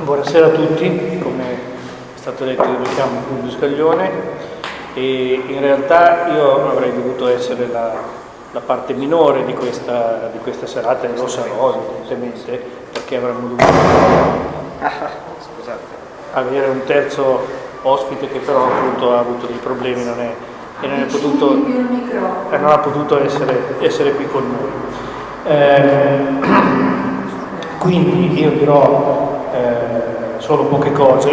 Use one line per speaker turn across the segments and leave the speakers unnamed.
Buonasera a tutti, come è stato detto io mi chiamo Fulvio Scaglione e in realtà io avrei dovuto essere la, la parte minore di questa, di questa, serata e lo sarò evidentemente perché avremmo dovuto avere un terzo ospite che però appunto ha avuto dei problemi non è, e non, potuto, e non ha potuto essere, essere, qui con noi. Eh, quindi io dirò eh, solo poche cose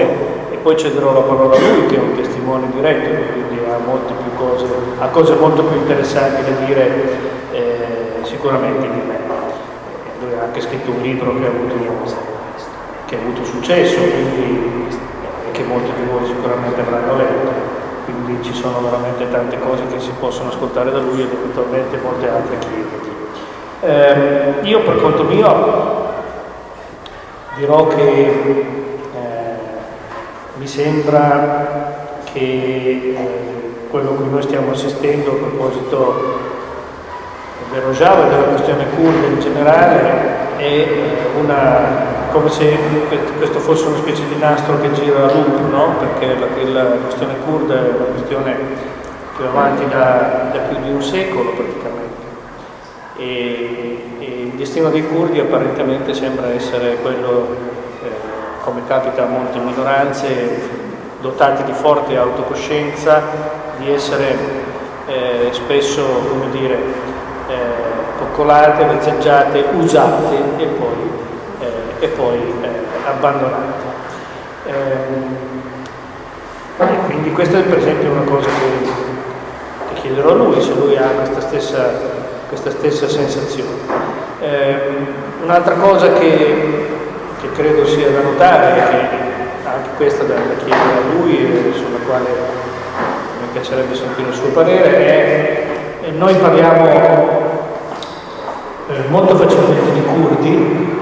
e poi cederò la parola a lui che è un testimone diretto, quindi ha cose, ha cose molto più interessanti da dire eh, sicuramente di me. Lui ha anche scritto un libro che ha avuto, che ha avuto successo quindi, e che molti di voi sicuramente avranno letto, quindi ci sono veramente tante cose che si possono ascoltare da lui ed eventualmente molte altre chiedergli. Eh, io per conto mio dirò che mi sembra che eh, quello cui noi stiamo assistendo a proposito del Rojava e della questione kurda in generale è una, come se questo fosse una specie di nastro che gira a loop, no? perché la, la, questione kurda è una questione che va avanti da, da più di un secolo praticamente e, e, il destino dei curdi apparentemente sembra essere quello, eh, come capita a molte minoranze, dotati di forte autocoscienza, di essere eh, spesso, come dire, eh, coccolate, vezzeggiate, usate e poi, eh, e poi eh, abbandonate. Ehm, quindi questa è per esempio una cosa che, che chiederò a lui, se lui ha questa stessa questa stessa sensazione. Eh, Un'altra cosa che, credo sia da notare, che anche questa da, chiedere a lui e sulla quale mi piacerebbe sentire il suo parere, è che noi parliamo eh, molto facilmente di curdi,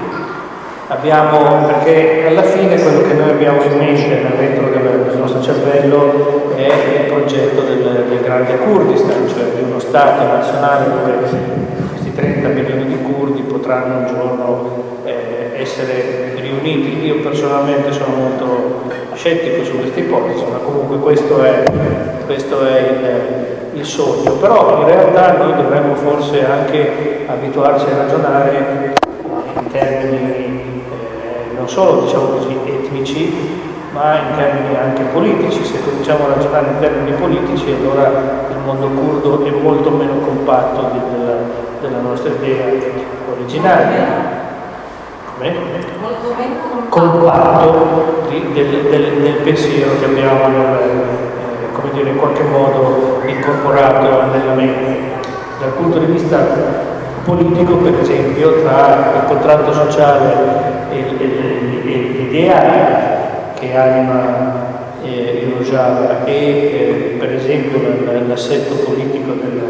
abbiamo, perché alla fine quello che noi abbiamo in mente dentro del nostro cervello è il progetto del, del grande Kurdistan, cioè di uno Stato nazionale dove questi 30 milioni di curdi potranno un giorno eh, essere riuniti. Io personalmente sono molto scettico su questa ipotesi, ma comunque questo è, questo è il, il sogno. Però in realtà noi dovremmo forse anche abituarci a ragionare in termini non solo diciamo così, etnici, ma in termini anche politici. Se cominciamo a ragionare in termini politici, allora il mondo curdo è molto meno compatto della, della nostra idea originaria. Meno compatto di, del, del, del, pensiero che abbiamo eh, come dire, in qualche modo incorporato nella mente. Dal punto di vista politico, per esempio, tra il contratto sociale e l'ideale che anima eh, il Rojava e eh, esempio l'assetto politico del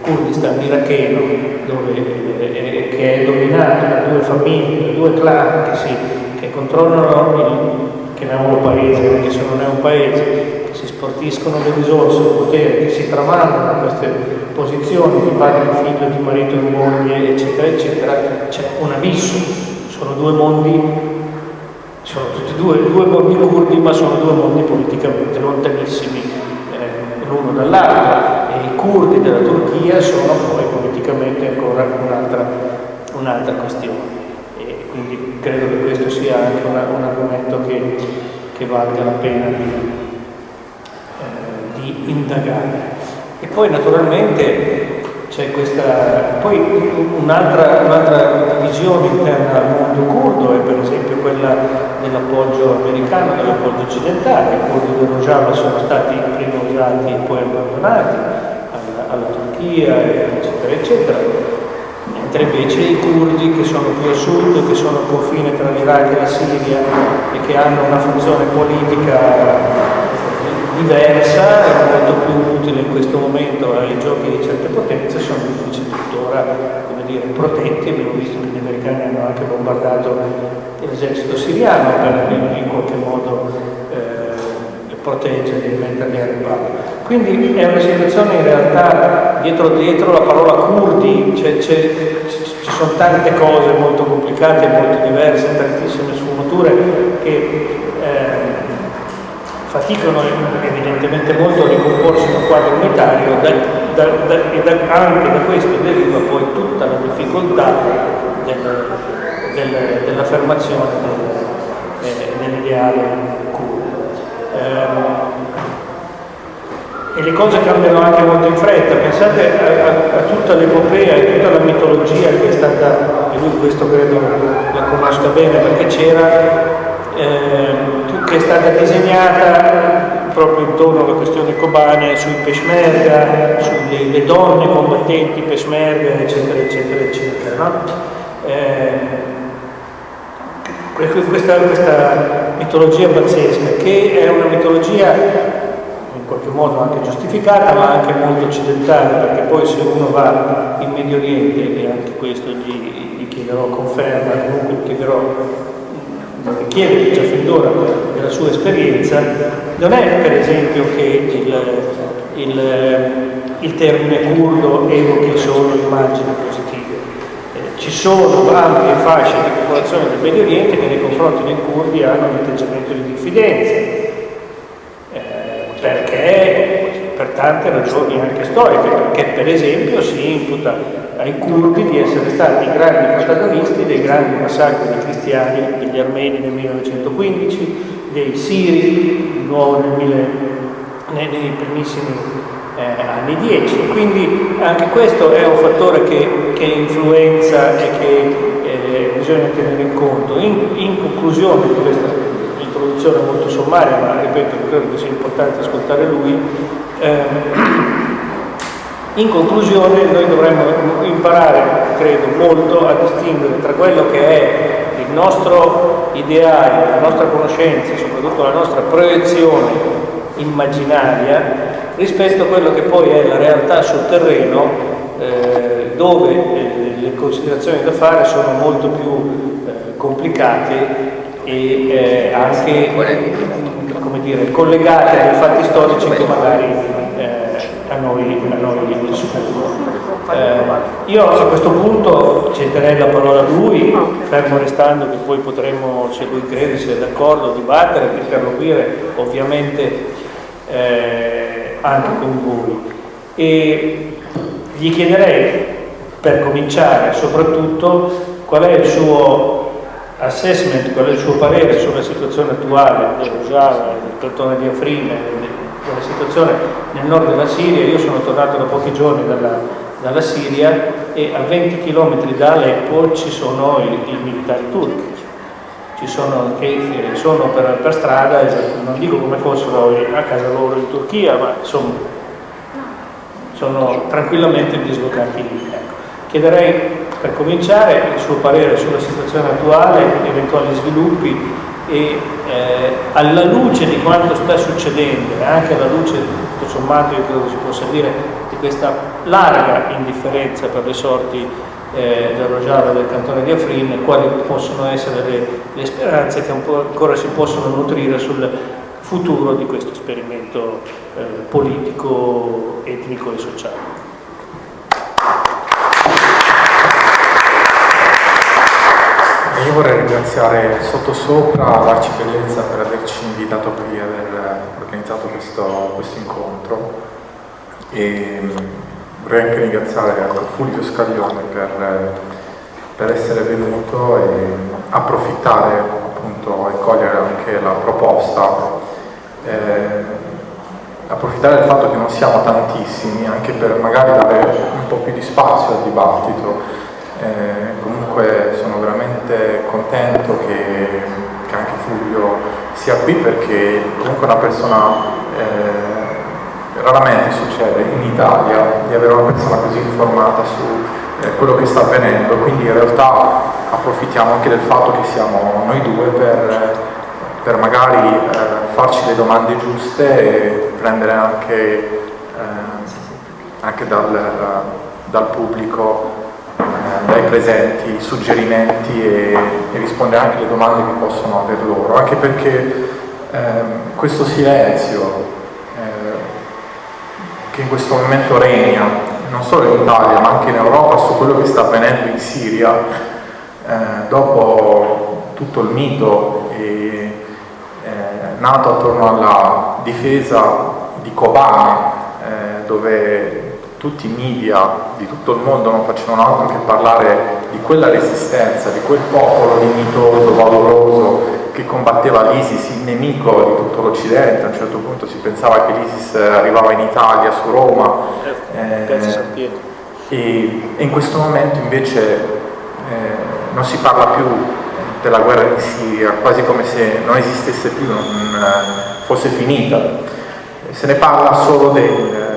Kurdistan iracheno, dove, eh, che è dominato da due famiglie, da due clan che, si, che controllano il chiamiamolo paese, anche se non è un paese, che si sportiscono le risorse, il potere, che si tramandano queste posizioni di padre e figlio, di marito e moglie, eccetera, eccetera, c'è un abisso. Sono due mondi, sono tutti due, due mondi curdi, ma sono due mondi politicamente lontanissimi. eh, l'uno dall'altro e i curdi della Turchia sono poi politicamente ancora un'altra un questione. E quindi credo che questo sia anche una, un argomento che, che valga la pena di, eh, di indagare. E poi naturalmente c'è questa, poi un'altra, un'altra divisione interna al mondo curdo è per esempio quella dell'appoggio americano, dell'appoggio occidentale, i curdi del Rojava sono stati prima usati e poi abbandonati alla, alla Turchia, eccetera, eccetera, mentre invece i curdi che sono più a sud, che sono al confine tra l'Iraq e la Siria e che hanno una funzione politica diversa e molto più utile in questo momento ai giochi di certe potenze sono invece tuttora come dire, protetti, abbiamo visto che gli americani hanno anche bombardato l'esercito siriano per in qualche modo eh, proteggere e metterli a riparo. Quindi è una situazione in realtà dietro, dietro la parola curdi ci sono tante cose molto complicate, molto diverse, tantissime sfumature che eh, faticano evidentemente molto a ricomporsi in un quadro unitario da, da, da, e anche da questo deriva poi tutta la difficoltà del, del, dell'affermazione del, eh, dell'ideale. Eh, e le cose cambiano anche molto in fretta, pensate a, a, a tutta l'epopea e tutta la mitologia che è stata, e lui questo credo la conosca bene perché c'era eh, che è stata disegnata proprio intorno alla questione cobane sui peshmerga, sulle donne combattenti peshmerga, eccetera, eccetera, eccetera. No? Eh, questa, questa mitologia pazzesca, che è una mitologia in qualche modo anche giustificata, ma anche molto occidentale, perché poi se uno va in Medio Oriente, e anche questo gli, gli chiederò conferma, comunque gli chiederò chiede già fin d'ora della sua esperienza, non è per esempio che il, il, il termine curdo evochi solo immagini positive. Ci sono ampie fasce di popolazione del Medio Oriente che nei confronti dei curdi hanno un atteggiamento di diffidenza, eh, perché per tante ragioni anche storiche, perché per esempio si imputa ai curdi di essere stati i grandi protagonisti dei grandi massacri dei cristiani, degli armeni nel 1915, dei siri di nuovo nel, nei, nei primissimi eh, anni 10. Quindi anche questo è un fattore che, che influenza e che eh, bisogna tenere in conto. In, in conclusione di questa introduzione molto sommaria, ma ripeto, credo che sia importante ascoltare lui, eh, in conclusione noi dovremmo imparare, credo, molto a distinguere tra quello che è il nostro ideale, la nostra conoscenza, soprattutto la nostra proiezione immaginaria, rispetto a quello che poi è la realtà sul terreno, eh, dove eh, le considerazioni da fare sono molto più eh, complicate e eh, anche come dire, collegate ai fatti storici che magari a noi, a noi eh, io a questo punto cederei la parola a lui, fermo restando che poi potremmo, se lui crede, se è d'accordo, dibattere, interloquire ovviamente eh, anche con voi. E gli chiederei, per cominciare, soprattutto qual è il suo assessment, qual è il suo parere sulla situazione attuale del Rojava, del cantone di Afrin, della situazione nel nord della Siria, io sono tornato da pochi giorni dalla, dalla Siria e a 20 km da Aleppo ci sono i, i militari turchi, ci sono, che sono per, per, strada, non dico come fossero a casa loro in Turchia, ma insomma sono tranquillamente dislocati lì. Ecco. Chiederei per cominciare il suo parere sulla situazione attuale, eventuali sviluppi e eh, alla luce di quanto sta succedendo e anche alla luce tutto sommato io credo si possa dire di questa larga indifferenza per le sorti eh, del Rojava e del cantone di Afrin quali possono essere le, le speranze che ancora si possono nutrire sul futuro di questo esperimento eh, politico, etnico e sociale.
Io vorrei ringraziare Sottosopra, l'Arcibellezza per averci invitato qui e aver organizzato questo, questo incontro e mm, vorrei anche ringraziare Fulvio Scaglione per, per essere venuto e approfittare appunto e cogliere anche la proposta eh, approfittare del fatto che non siamo tantissimi anche per magari dare un po' più di spazio al dibattito. Eh, comunque sono veramente contento che, che, anche Fulvio sia qui perché comunque una persona, eh, raramente succede in Italia di avere una persona così informata su eh, quello che sta avvenendo, quindi in realtà approfittiamo anche del fatto che siamo noi due per, per magari eh, farci le domande giuste e prendere anche, eh, anche dal, dal pubblico dai presenti suggerimenti e, e, rispondere anche alle domande che possono aver loro, anche perché ehm, questo silenzio eh, che in questo momento regna non solo in Italia ma anche in Europa su quello che sta avvenendo in Siria eh, dopo tutto il mito e, eh, nato attorno alla difesa di Kobane eh, dove tutti i media di tutto il mondo non facevano altro che parlare di quella resistenza, di quel popolo dignitoso, valoroso che combatteva l'ISIS, il nemico di tutto l'Occidente, a un certo punto si pensava che l'ISIS arrivava in Italia, su Roma, eh, e, e, in questo momento invece eh, non si parla più della guerra in Siria, quasi come se non esistesse più, non eh, fosse finita, se ne parla solo del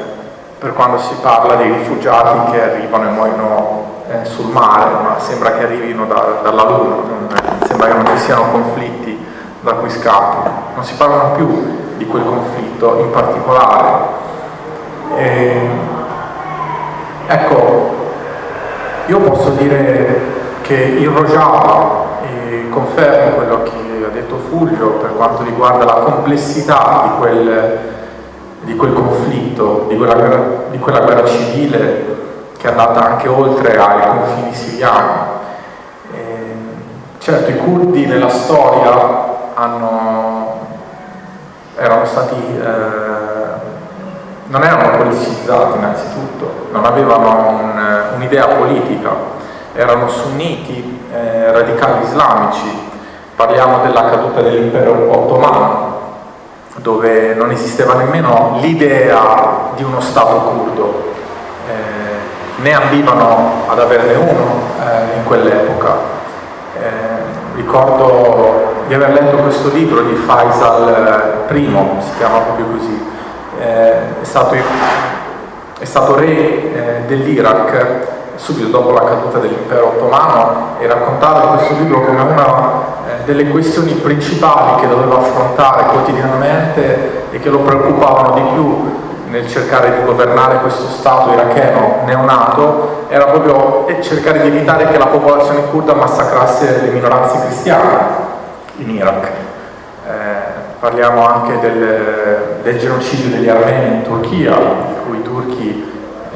per quando si parla dei rifugiati che arrivano e muoiono eh, sul mare, ma sembra che arrivino da, dalla Luna, non, sembra che non ci siano conflitti da cui scappano, non si parlano più di quel conflitto in particolare. E, ecco, io posso dire che il Rojava, confermo quello che ha detto Fulvio per quanto riguarda la complessità di quel di quel conflitto, di quella, guerra, di quella guerra civile che è andata anche oltre ai confini siriani. E, certo i curdi nella storia hanno, erano stati, eh, non erano politicizzati innanzitutto, non avevano un'idea un politica, erano sunniti, eh, radicali islamici, parliamo della caduta dell'impero ottomano, dove non esisteva nemmeno l'idea di uno Stato curdo, eh, né ambivano ad averne uno eh, in quell'epoca. Eh, ricordo di aver letto questo libro di Faisal I, si chiama proprio così, eh, è stato, è, stato, re eh, dell'Iraq subito dopo la caduta dell'impero ottomano e raccontava in questo libro come una eh, delle questioni principali che doveva affrontare quotidianamente e che lo preoccupavano di più nel cercare di governare questo Stato iracheno neonato era proprio cercare di evitare che la popolazione kurda massacrasse le minoranze cristiane in Iraq. Eh, parliamo anche del, del genocidio degli armeni in Turchia, di cui i turchi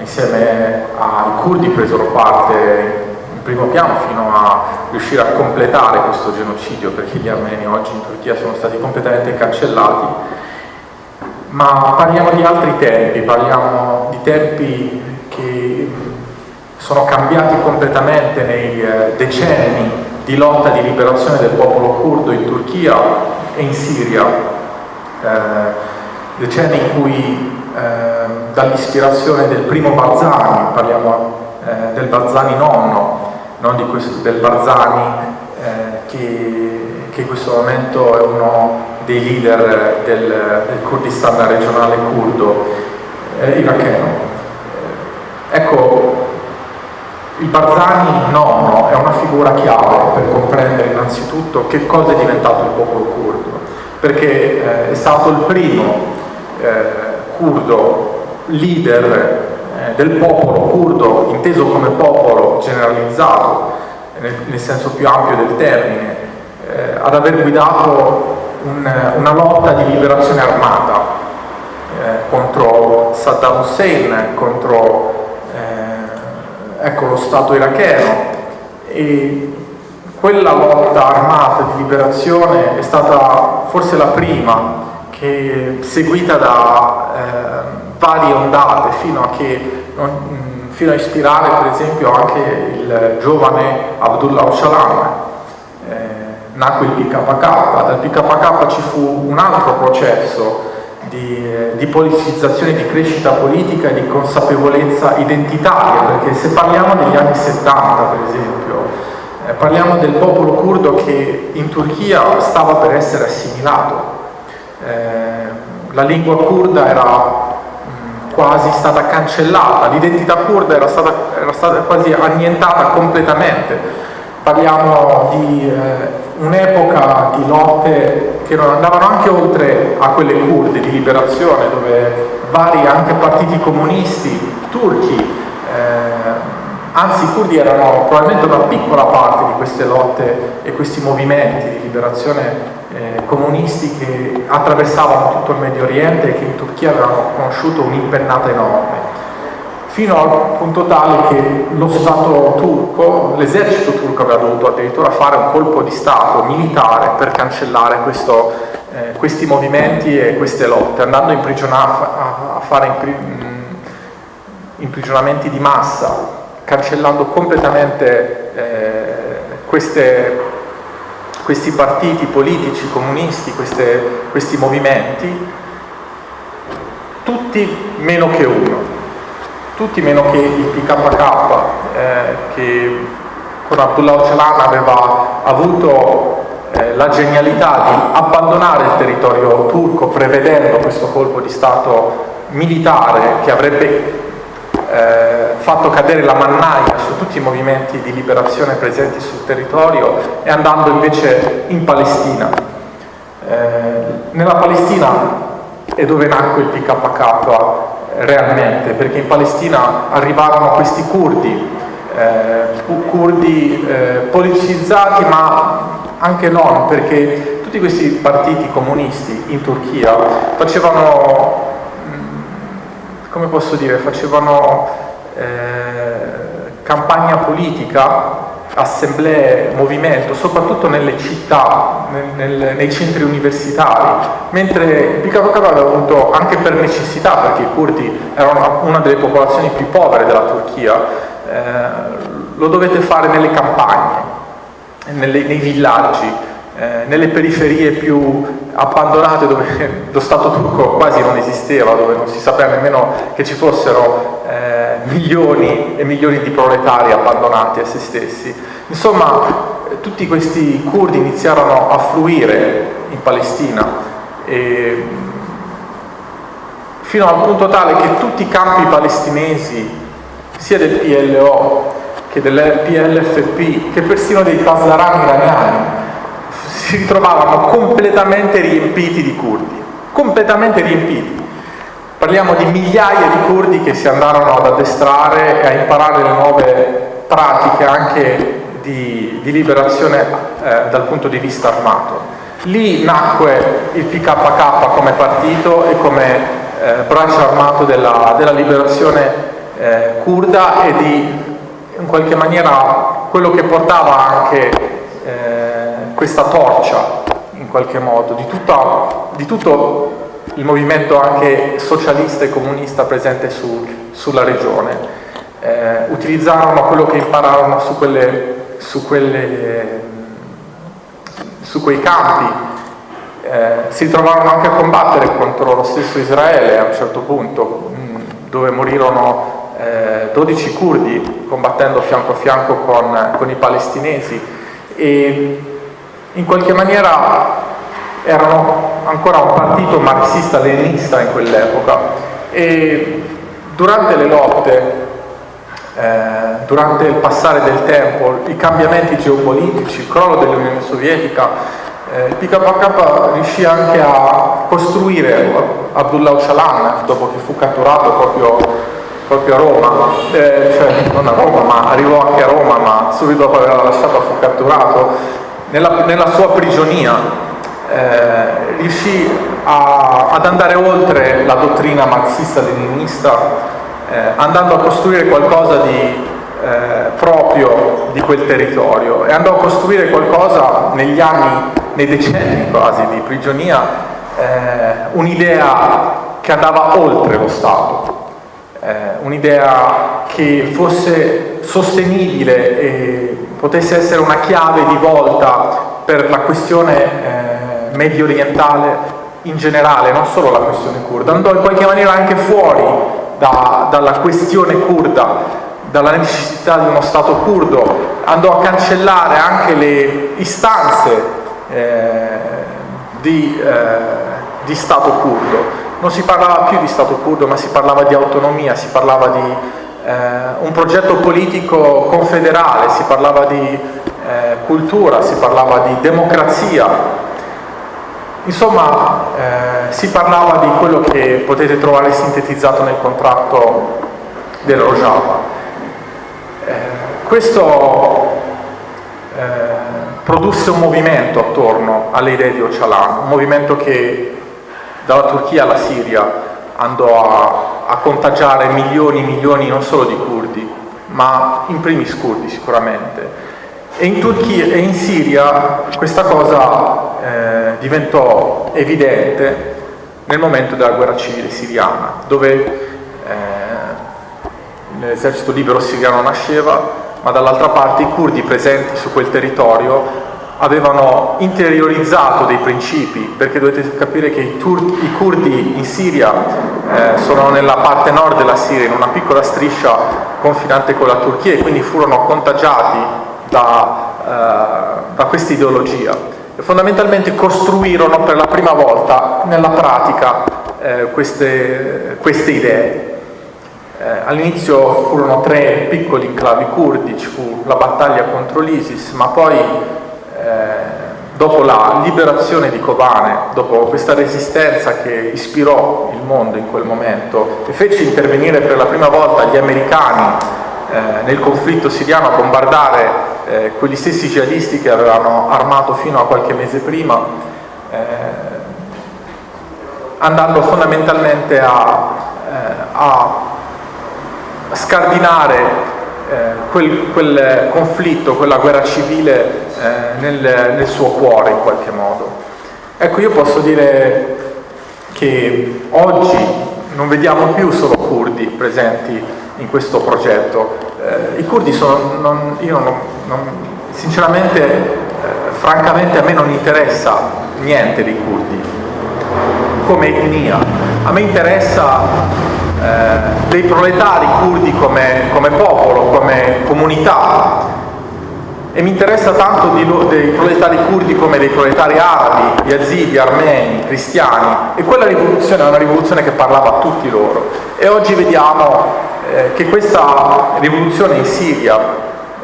insieme ai curdi presero parte in primo piano fino a riuscire a completare questo genocidio perché gli armeni oggi in Turchia sono stati completamente cancellati. Ma parliamo di altri tempi, parliamo di tempi che sono cambiati completamente nei eh, decenni di lotta di liberazione del popolo curdo in Turchia e in Siria, eh, decenni in cui eh, dall'ispirazione del primo Barzani, parliamo eh, del Barzani nonno, non di questo, del Barzani eh, che, che, in questo momento è uno dei leader del, del Kurdistan regionale kurdo eh, iracheno. Ecco, il Barzani nonno è una figura chiave per comprendere innanzitutto che cosa è diventato il popolo kurdo, perché eh, è stato il primo eh, curdo, leader eh, del popolo curdo, inteso come popolo generalizzato, nel, nel senso più ampio del termine, eh, ad aver guidato un, una lotta di liberazione armata eh, contro Saddam Hussein, contro eh, ecco, lo Stato iracheno. E quella lotta armata di liberazione è stata forse la prima che seguita da varie ondate fino a, che, mm, fino a, ispirare per esempio anche il giovane Abdullah Öcalan eh, nacque il PKK dal PKK ci fu un altro processo di, di politicizzazione, di crescita politica e di consapevolezza identitaria perché se parliamo degli anni 70 per esempio eh, parliamo del popolo curdo che in Turchia stava per essere assimilato. Eh, la lingua kurda era mh, quasi stata cancellata, l'identità kurda era stata, era stata, quasi annientata completamente. Parliamo di eh, un'epoca di lotte che non andavano anche oltre a quelle kurde di liberazione, dove vari anche partiti comunisti turchi, eh, anzi i kurdi erano probabilmente una piccola parte di queste lotte e questi movimenti di liberazione eh, comunisti che attraversavano tutto il Medio Oriente e che in Turchia avevano conosciuto un'impennata enorme. fino al punto tale che lo Stato turco, l'esercito turco aveva dovuto addirittura fare un colpo di Stato militare per cancellare questo, eh, questi movimenti e queste lotte, andando a, a fare impri imprigionamenti di massa, cancellando completamente eh, queste, questi partiti politici comunisti, queste, questi movimenti, tutti meno che uno tutti meno che il PKK eh, che con Abdullah Öcalan aveva avuto eh, la genialità di abbandonare il territorio turco prevedendo questo colpo di Stato militare che avrebbe eh, fatto cadere la mannaia su tutti i movimenti di liberazione presenti sul territorio e andando invece in Palestina. Eh, nella Palestina è dove nacque il PKK realmente, perché in Palestina arrivarono questi curdi, eh, curdi eh, politicizzati ma anche non, perché tutti questi partiti comunisti in Turchia facevano, come posso dire, facevano eh, campagna politica assemblee, movimento, soprattutto nelle città, nel, nel, nei centri universitari, mentre PKK aveva avuto anche per necessità, perché i curdi erano una delle popolazioni più povere della Turchia, eh, lo dovete fare nelle campagne, nelle, nei villaggi, eh, nelle periferie più abbandonate dove lo Stato turco quasi non esisteva, dove non si sapeva nemmeno che ci fossero eh, milioni e milioni di proletari abbandonati a se stessi. Insomma, tutti questi curdi iniziarono a fruire in Palestina e, fino al punto tale che tutti i campi palestinesi, sia del PLO che del PLFP, che persino dei Pasdaran iraniani, si ritrovavano completamente riempiti di curdi, completamente riempiti. Parliamo di migliaia di curdi che si andarono ad addestrare e a imparare le nuove pratiche anche di, di liberazione eh, dal punto di vista armato. Lì nacque il PKK come partito e come eh, braccio armato della, della liberazione eh, kurda e di in qualche maniera quello che portava anche eh, questa torcia in qualche modo di, tutta, di, tutto il movimento anche socialista e comunista presente su, sulla regione. Eh, utilizzarono quello che impararono su, quelle, su, quelle, su quei campi, eh, si trovarono anche a combattere contro lo stesso Israele a un certo punto, mh, dove morirono eh, 12 curdi combattendo fianco a fianco con, con i palestinesi e in qualche maniera erano ancora un partito marxista-leninista in quell'epoca. E durante le lotte, eh, durante il passare del tempo, i cambiamenti geopolitici, il crollo dell'Unione Sovietica, eh, il PKK riuscì anche a costruire Abdullah Öcalan dopo che fu catturato proprio, proprio a Roma, eh, cioè non a Roma ma arrivò anche a Roma ma subito dopo averla lasciata fu catturato nella, nella sua prigionia eh, riuscì a, ad andare oltre la dottrina marxista-leninista eh, andando a costruire qualcosa di eh, proprio di quel territorio. E andò a costruire qualcosa negli anni, nei decenni quasi di prigionia, eh, un'idea che andava oltre lo Stato, eh, un'idea che fosse sostenibile e potesse essere una chiave di volta per la questione eh, medio orientale in generale, non solo la questione kurda, andò in qualche maniera anche fuori da, dalla questione kurda, dalla necessità di uno Stato kurdo, andò a cancellare anche le istanze eh, di, eh, di Stato kurdo. Non si parlava più di Stato kurdo, ma si parlava di autonomia, si parlava di un progetto politico confederale, si parlava di eh, cultura, si parlava di democrazia, insomma eh, si parlava di quello che potete trovare sintetizzato nel contratto del Rojava. Eh, questo eh, produsse un movimento attorno alle idee di Öcalan, un movimento che dalla Turchia alla Siria andò a, a contagiare milioni e milioni non solo di curdi, ma in primis curdi sicuramente. E in Turchia e in Siria questa cosa eh, diventò evidente nel momento della guerra civile siriana, dove eh, l'esercito libero siriano nasceva, ma dall'altra parte i curdi presenti su quel territorio avevano interiorizzato dei principi, perché dovete capire che i, turchi, i curdi in Siria eh, sono nella parte nord della Siria, in una piccola striscia confinante con la Turchia e quindi furono contagiati da, eh, da questa ideologia e fondamentalmente costruirono per la prima volta nella pratica eh, queste, queste idee. Eh, all'inizio furono tre piccoli enclavi curdi, ci fu la battaglia contro l'ISIS, ma poi dopo la liberazione di Kobane, dopo questa resistenza che ispirò il mondo in quel momento e fece intervenire per la prima volta gli americani eh, nel conflitto siriano a bombardare eh, quegli stessi jihadisti che avevano armato fino a qualche mese prima, eh, andando fondamentalmente a, eh, a scardinare eh, quel, quel, conflitto, quella guerra civile eh, nel, nel, suo cuore in qualche modo. Ecco, io posso dire che oggi non vediamo più solo curdi presenti in questo progetto. Eh, I curdi sono, non, io non, non, sinceramente, eh, francamente a me non interessa niente dei curdi come etnia, a me interessa eh, dei proletari curdi come, come, popolo, come comunità. E mi interessa tanto di, dei proletari curdi come dei proletari arabi, yazidi, armeni, cristiani. E quella rivoluzione è una rivoluzione che parlava a tutti loro. E oggi vediamo eh, che questa rivoluzione in Siria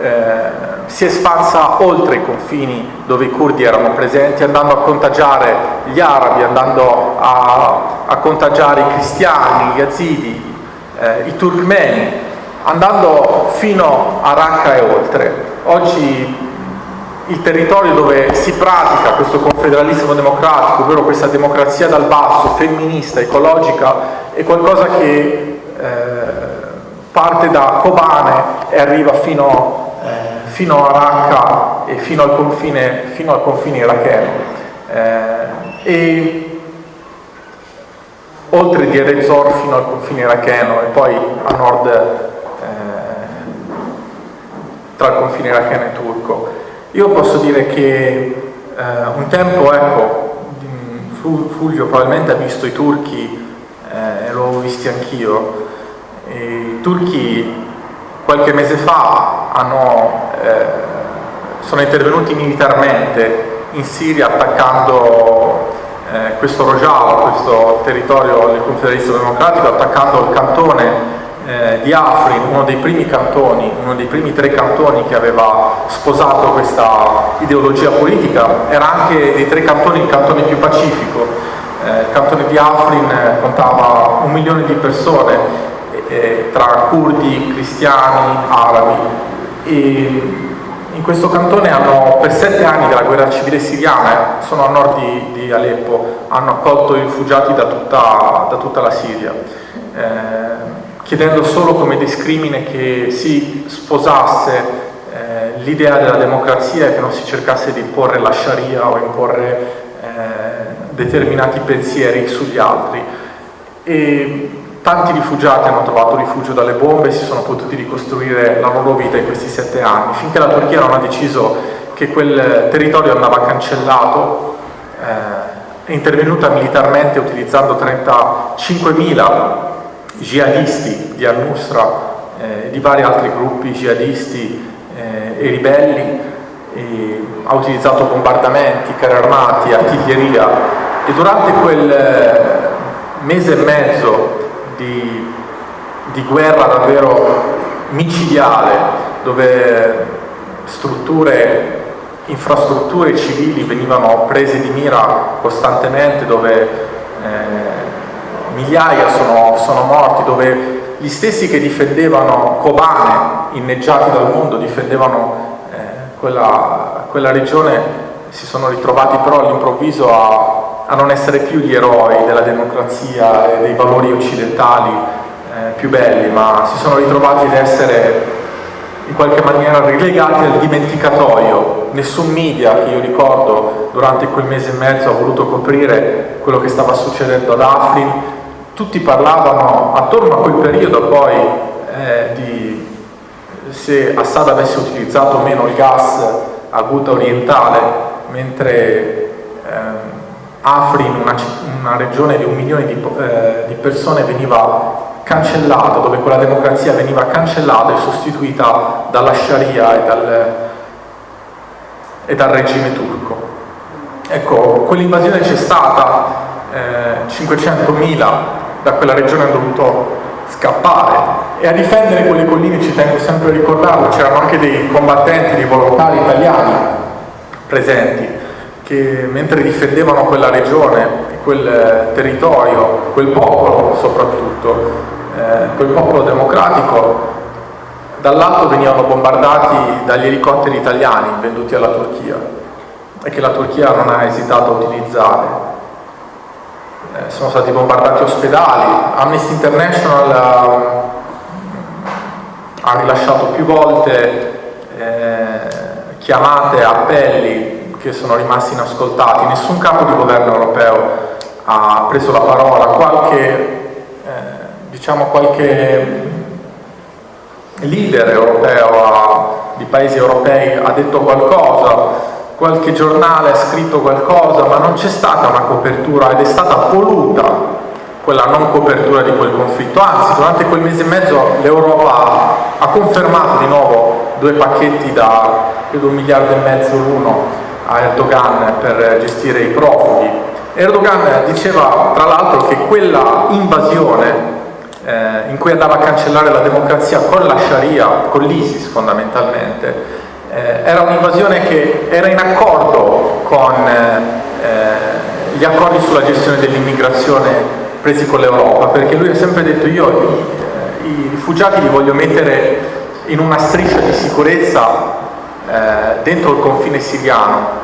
eh, si è espansa oltre i confini dove i curdi erano presenti, andando a contagiare gli arabi, andando a, a contagiare i cristiani, gli yazidi, eh, i turkmeni, andando fino a Raqqa e oltre. Oggi il territorio dove si pratica questo confederalismo democratico, ovvero questa democrazia dal basso, femminista, ecologica, è qualcosa che eh, parte da Kobane e arriva fino, eh, fino a Raqqa e fino al confine, fino al confine iracheno. Eh, e oltre di Erezor fino al confine iracheno e poi a nord eh, tra il confine iracheno e turco. Io posso dire che eh, un tempo, ecco, Fulvio probabilmente ha visto i turchi eh, l'ho visti anch'io, i turchi qualche mese fa hanno, eh, sono intervenuti militarmente in Siria attaccando eh, questo Rojava, questo territorio del confederalismo democratico, attaccando il cantone eh, di Afrin, uno dei primi cantoni, uno dei primi tre cantoni che aveva sposato questa ideologia politica, era anche dei tre cantoni il cantone più pacifico. Eh, il cantone di Afrin contava un milione di persone, eh, tra curdi, cristiani, arabi. E in questo cantone hanno, per sette anni della guerra civile siriana, eh, sono a nord di, di, Aleppo, hanno accolto i rifugiati da tutta, da tutta la Siria, eh, chiedendo solo come discrimine che si sposasse eh, l'idea della democrazia e che non si cercasse di imporre la Sharia o imporre eh, determinati pensieri sugli altri. E Tanti rifugiati hanno trovato rifugio dalle bombe e si sono potuti ricostruire la loro vita in questi sette anni, finché la Turchia non ha deciso che quel territorio andava cancellato, eh, è intervenuta militarmente utilizzando 35.000 jihadisti di al-Nusra e eh, di vari altri gruppi jihadisti eh, e ribelli, e ha utilizzato bombardamenti, carri armati, artiglieria. E durante quel eh, mese e mezzo di, di guerra davvero micidiale, dove strutture, infrastrutture civili venivano prese di mira costantemente, dove eh, migliaia sono, sono morti, dove gli stessi che difendevano Kobane, inneggiati dal mondo, difendevano eh, quella, quella, regione, si sono ritrovati però all'improvviso a, a non essere più gli eroi della democrazia e dei valori occidentali più belli, ma si sono ritrovati ad essere in qualche maniera relegati al dimenticatoio. Nessun media che io ricordo durante quel mese e mezzo ha voluto coprire quello che stava succedendo ad Afrin, tutti parlavano attorno a quel periodo poi eh, di se Assad avesse utilizzato o meno il gas a Ghouta orientale, mentre Afrin, una, una, regione di un milione di, eh, di persone, veniva cancellata, dove quella democrazia veniva cancellata e sostituita dalla Sharia e dal, e dal regime turco. Ecco, quell'invasione c'è stata, eh, 500.000 da quella regione hanno dovuto scappare e a difendere quelle colline ci tengo sempre a ricordarlo, c'erano anche dei combattenti, dei volontari italiani presenti che mentre difendevano quella regione, quel territorio, quel popolo soprattutto, eh, quel popolo democratico, dall'alto venivano bombardati dagli elicotteri italiani venduti alla Turchia e che la Turchia non ha esitato a utilizzare. Eh, sono stati bombardati ospedali, Amnesty International ha, ha rilasciato più volte eh, chiamate, appelli che sono rimasti inascoltati, nessun capo di governo europeo ha preso la parola, qualche, eh, diciamo qualche leader europeo ha, di paesi europei ha detto qualcosa, qualche giornale ha scritto qualcosa, ma non c'è stata una copertura ed è stata voluta quella non copertura di quel conflitto, anzi durante quel mese e mezzo l'Europa ha confermato di nuovo due pacchetti da credo un miliardo e mezzo l'uno a Erdogan per gestire i profughi. Erdogan diceva tra l'altro che quella invasione eh, in cui andava a cancellare la democrazia con la Sharia, con l'ISIS fondamentalmente, eh, era un'invasione che era in accordo con eh, gli accordi sulla gestione dell'immigrazione presi con l'Europa, perché lui ha sempre detto io i, i, rifugiati li voglio mettere in una striscia di sicurezza dentro il confine siriano.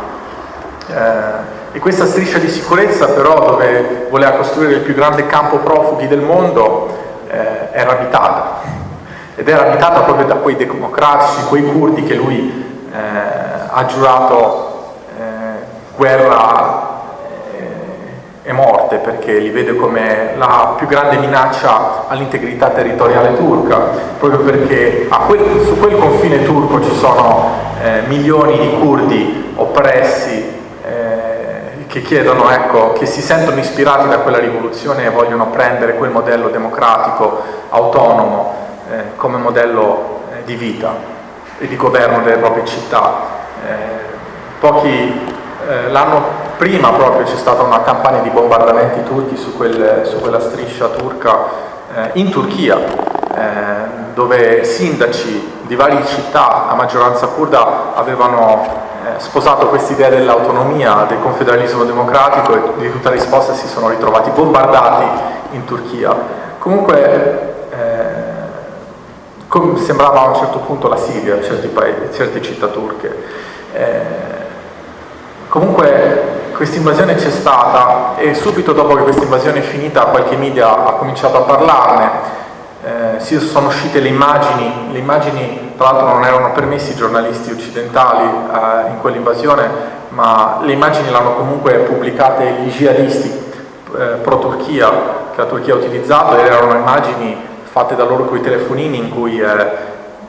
Eh, e questa striscia di sicurezza però dove voleva costruire il più grande campo profughi del mondo eh, era abitata ed era abitata proprio da quei democratici, quei curdi che lui eh, ha giurato eh, guerra eh, e morte perché li vede come la più grande minaccia all'integrità territoriale turca, proprio perché quel, su quel confine turco ci sono eh, milioni di curdi oppressi eh, che chiedono, ecco, che si sentono ispirati da quella rivoluzione e vogliono prendere quel modello democratico, autonomo, eh, come modello eh, di vita e di governo delle proprie città. Eh, pochi, eh, l'anno prima proprio c'è stata una campagna di bombardamenti turchi su, quel, su quella striscia turca in Turchia, dove sindaci di varie città a maggioranza kurda avevano sposato quest'idea dell'autonomia, del confederalismo democratico e di tutta risposta si sono ritrovati bombardati in Turchia. Comunque come sembrava a un certo punto la Siria, certi, paesi, certe città turche. Eh, comunque questa invasione c'è stata e subito dopo che questa invasione è finita qualche media ha cominciato a parlarne, eh, sono uscite le immagini, le immagini tra l'altro non erano permessi ai giornalisti occidentali eh, in quell'invasione, ma le immagini l'hanno comunque pubblicate gli jihadisti eh, pro-Turchia che la Turchia ha utilizzato ed erano immagini fatte da loro con i telefonini in cui eh,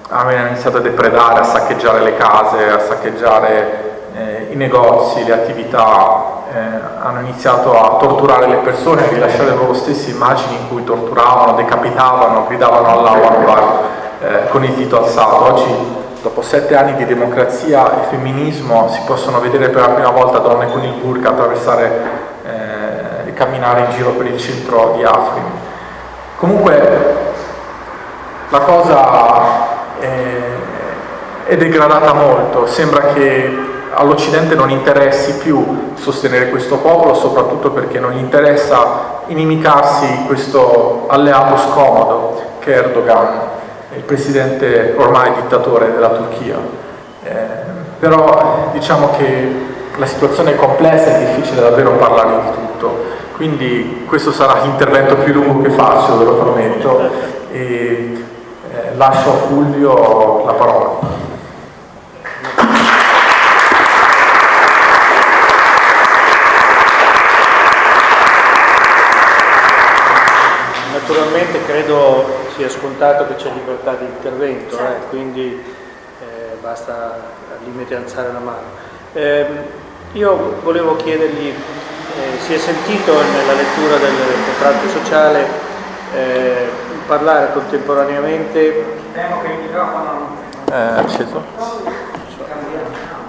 hanno iniziato a depredare, a saccheggiare le case, a saccheggiare eh, i negozi, le attività, eh, hanno iniziato a torturare le persone, a rilasciare loro stesse immagini in cui torturavano, decapitavano, gridavano Allahu Akbar eh, con il dito alzato. Oggi dopo sette anni di democrazia e femminismo si possono vedere per la prima volta donne con il burka attraversare eh, e camminare in giro per il centro di Afrin. Comunque la cosa è, è degradata molto, sembra che all'Occidente non interessi più sostenere questo popolo, soprattutto perché non gli interessa inimicarsi questo alleato scomodo che è Erdogan, il presidente ormai dittatore della Turchia. Eh, però diciamo che la situazione è complessa e è difficile davvero parlare di tutto, quindi questo sarà l'intervento più lungo che faccio, ve lo prometto, e eh, lascio a Fulvio la parola.
Naturalmente credo sia scontato che c'è libertà di intervento, eh, quindi eh, basta al limite alzare la mano. Eh, io volevo chiedergli, eh, si è sentito nella lettura del contratto sociale eh, parlare contemporaneamente...
Temo che il microfono...
Eh, acceso?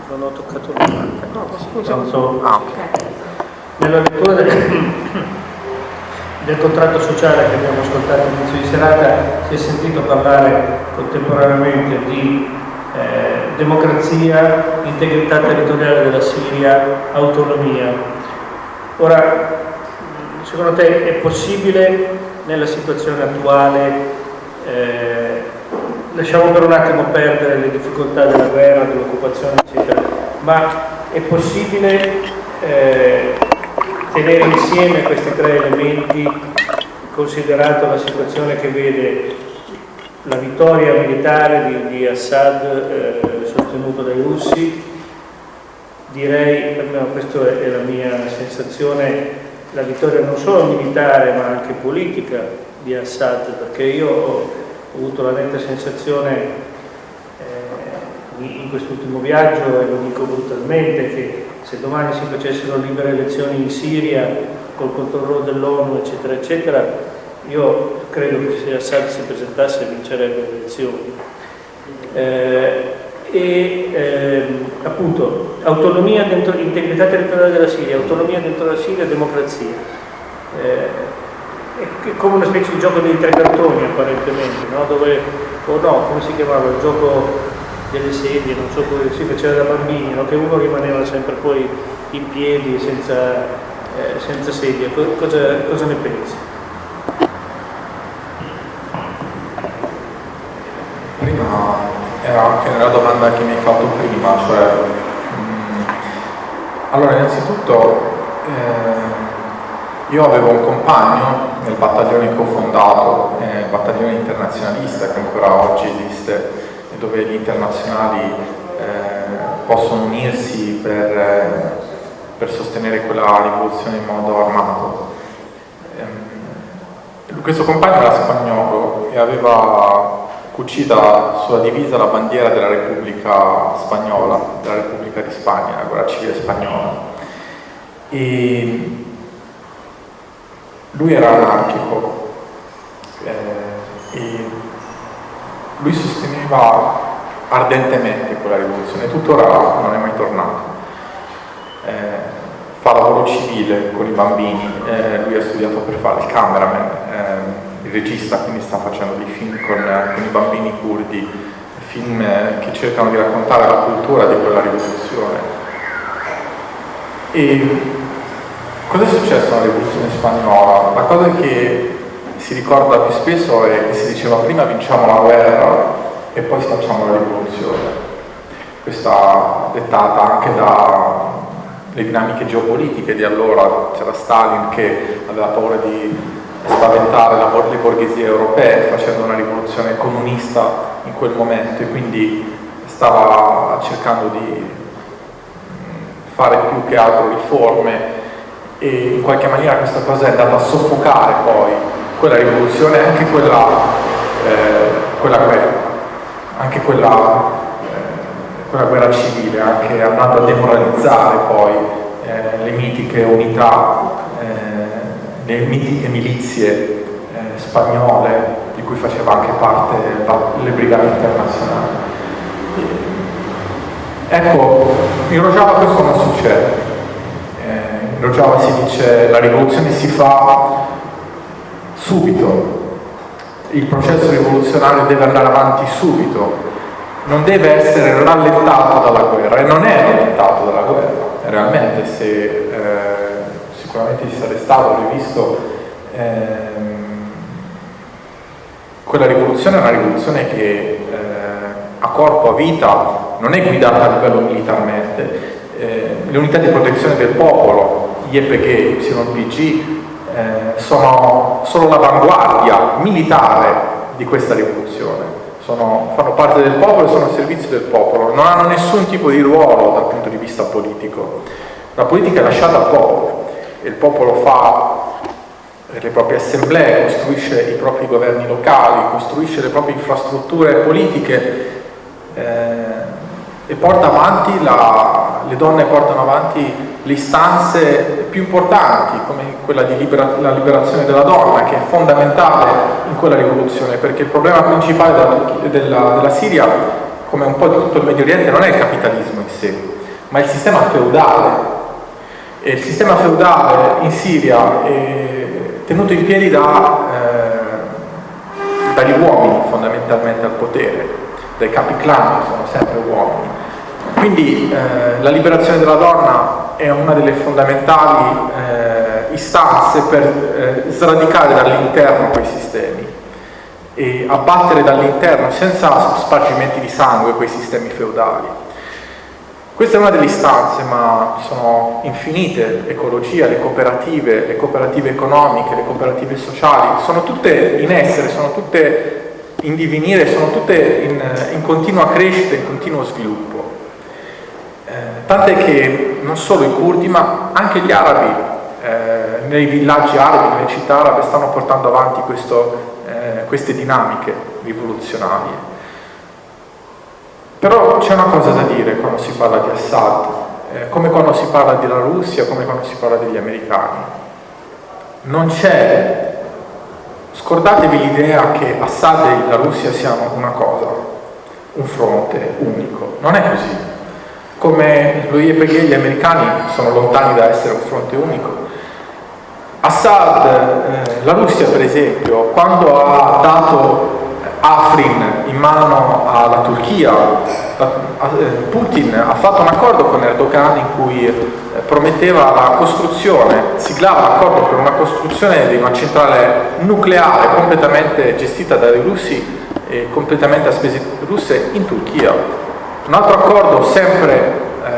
Non ho toccato nulla. No, scusa.
Ah, ok.
Nella lettura del del contratto sociale che abbiamo ascoltato all'inizio di serata si è sentito parlare contemporaneamente di eh, democrazia, integrità territoriale della Siria, autonomia. Ora, secondo te è possibile nella situazione attuale, eh, lasciamo per un attimo perdere le difficoltà della guerra, dell'occupazione, eccetera, ma è possibile eh, tenere insieme questi tre elementi, considerato la situazione che vede la vittoria militare di, di Assad eh, sostenuto dai russi, direi, almeno questa è la mia sensazione, la vittoria non solo militare ma anche politica di Assad, perché io ho avuto la netta sensazione in quest'ultimo viaggio, e lo dico brutalmente, che se domani si facessero libere elezioni in Siria col controllo dell'ONU eccetera eccetera io credo che se Assad si presentasse vincerebbe le elezioni. Eh, e eh, appunto autonomia dentro integrità territoriale della Siria autonomia dentro la Siria democrazia. Eh, è come una specie di gioco dei tre cartoni apparentemente no? dove o no come si chiamava? Il gioco delle sedie, non so come si faceva da bambini, no? che uno rimaneva sempre poi in piedi senza, eh, senza sedie. Cosa, cosa, ne pensi?
Prima era anche nella domanda che mi hai fatto prima, cioè mh, mm, allora innanzitutto eh, io avevo un compagno nel battaglione che ho fondato, eh, il battaglione internazionalista che ancora oggi esiste dove gli internazionali eh, possono unirsi per, eh, per, sostenere quella rivoluzione in modo armato. Ehm, questo compagno era spagnolo e aveva cucita sulla divisa la bandiera della Repubblica Spagnola, della Repubblica di Spagna, la guerra civile spagnola. E lui era anarchico eh, e lui sosteneva ardentemente quella rivoluzione, tuttora non è mai tornato. Eh, fa lavoro civile con i bambini, eh, lui ha studiato per fare il cameraman, eh, il regista, quindi sta facendo dei film con, con i bambini curdi, film che cercano di raccontare la cultura di quella rivoluzione. E cosa è successo nella rivoluzione spagnola? La cosa che si ricorda più spesso è che si diceva prima vinciamo la guerra e poi facciamo la rivoluzione. Questa dettata anche dalle dinamiche geopolitiche di allora, c'era Stalin che aveva paura di spaventare le borghesie europee facendo una rivoluzione comunista in quel momento e quindi stava cercando di fare più che altro riforme e in qualche maniera questa cosa è andata a soffocare poi quella rivoluzione anche quella, eh, quella guerra, anche quella, eh, quella, guerra civile, anche andando a demoralizzare poi eh, le mitiche unità, eh, le mitiche milizie eh, spagnole di cui faceva anche parte le brigate internazionali. Ecco, in Rojava questo non succede. Eh, in Rojava si dice la rivoluzione si fa subito, il processo rivoluzionario deve andare avanti subito, non deve essere rallentato dalla guerra e non è rallentato dalla guerra, realmente se eh, sicuramente ci sarei stato, rivisto, ehm, quella rivoluzione è una rivoluzione che eh, a corpo, a vita, non è guidata a livello militarmente, eh, le unità di protezione del popolo, IEPG, YPG, eh, sono, sono l'avanguardia militare di questa rivoluzione. Sono, fanno parte del popolo e sono al servizio del popolo, non hanno nessun tipo di ruolo dal punto di vista politico. La politica è lasciata al popolo e il popolo fa le proprie assemblee, costruisce i propri governi locali, costruisce le proprie infrastrutture politiche eh, e porta avanti la, le donne portano avanti le istanze più importanti, come quella della libera, liberazione della donna, che è fondamentale in quella rivoluzione, perché il problema principale della, della, della Siria, come un po' di tutto il Medio Oriente, non è il capitalismo in sé, ma il sistema feudale. E il sistema feudale in Siria è tenuto in piedi da, eh, dagli uomini fondamentalmente al potere, dai capi clan che sono sempre uomini. Quindi eh, la liberazione della donna è una delle fondamentali eh, istanze per eh, sradicare dall'interno quei sistemi e abbattere dall'interno senza spargimenti di sangue quei sistemi feudali. Questa è una delle istanze, ma sono infinite, ecologia, le cooperative, le cooperative economiche, le cooperative sociali, sono tutte in essere, sono tutte in divenire, sono tutte in, in continua crescita, in continuo sviluppo. Eh, tant'è che non solo i curdi, ma anche gli arabi, eh, nei villaggi arabi, nelle città arabe, stanno portando avanti questo, eh, queste dinamiche rivoluzionarie. Però c'è una cosa da dire quando si parla di Assad, eh, come quando si parla della Russia, come quando si parla degli americani. Non c'è, scordatevi l'idea che Assad e la Russia siano una cosa, un fronte unico, non è così. Come IEPG e gli americani sono lontani da essere un fronte unico. Assad, eh, la Russia per esempio, quando ha dato Afrin in mano alla Turchia, eh, Putin ha fatto un accordo con Erdogan in cui eh, prometteva la costruzione, siglava l'accordo per una costruzione di una centrale nucleare completamente gestita dai russi e completamente a spese russe in Turchia. Un altro accordo sempre eh,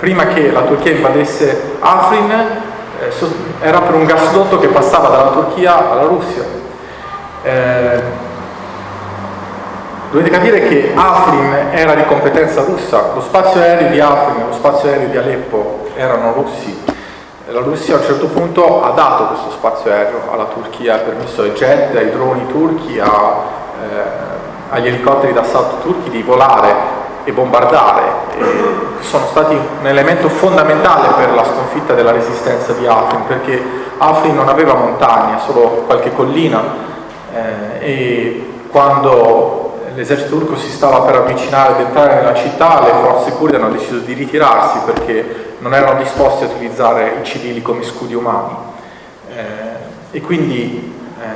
prima che la Turchia invadesse Afrin eh, era per un gasdotto che passava dalla Turchia alla Russia. Eh, Dovete capire che Afrin era di competenza russa, lo spazio aereo di Afrin e lo spazio aereo di Aleppo erano russi. La Russia a un certo punto ha dato questo spazio aereo alla Turchia, ha permesso ai jet, ai droni turchi, a, eh, agli elicotteri d'assalto turchi di volare e bombardare. E sono stati un elemento fondamentale per la sconfitta della resistenza di Afrin, perché Afrin non aveva montagne, solo qualche collina eh, e quando l'esercito turco si stava per avvicinare ad entrare nella città, le forze kurde hanno deciso di ritirarsi perché non erano disposti a utilizzare i civili come scudi umani. Eh, e quindi eh,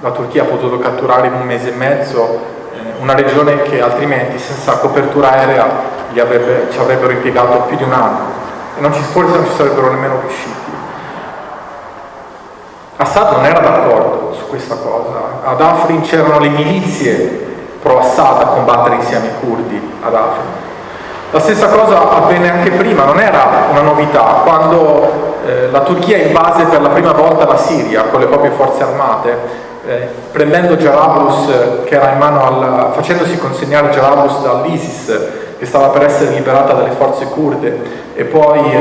la Turchia ha potuto catturare in un mese e mezzo una regione che altrimenti senza copertura aerea avrebbe, ci avrebbero impiegato più di un anno e non ci, forse non ci sarebbero nemmeno riusciti. Assad non era d'accordo su questa cosa, ad Afrin c'erano le milizie pro-Assad a combattere insieme ai curdi ad Afrin. La stessa cosa avvenne anche prima, non era una novità, quando eh, la Turchia invase per la prima volta la Siria con le proprie forze armate, eh, prendendo Jarablus, che era in mano al, facendosi consegnare Jarablus dall'ISIS, che stava per essere liberata dalle forze kurde, e poi eh,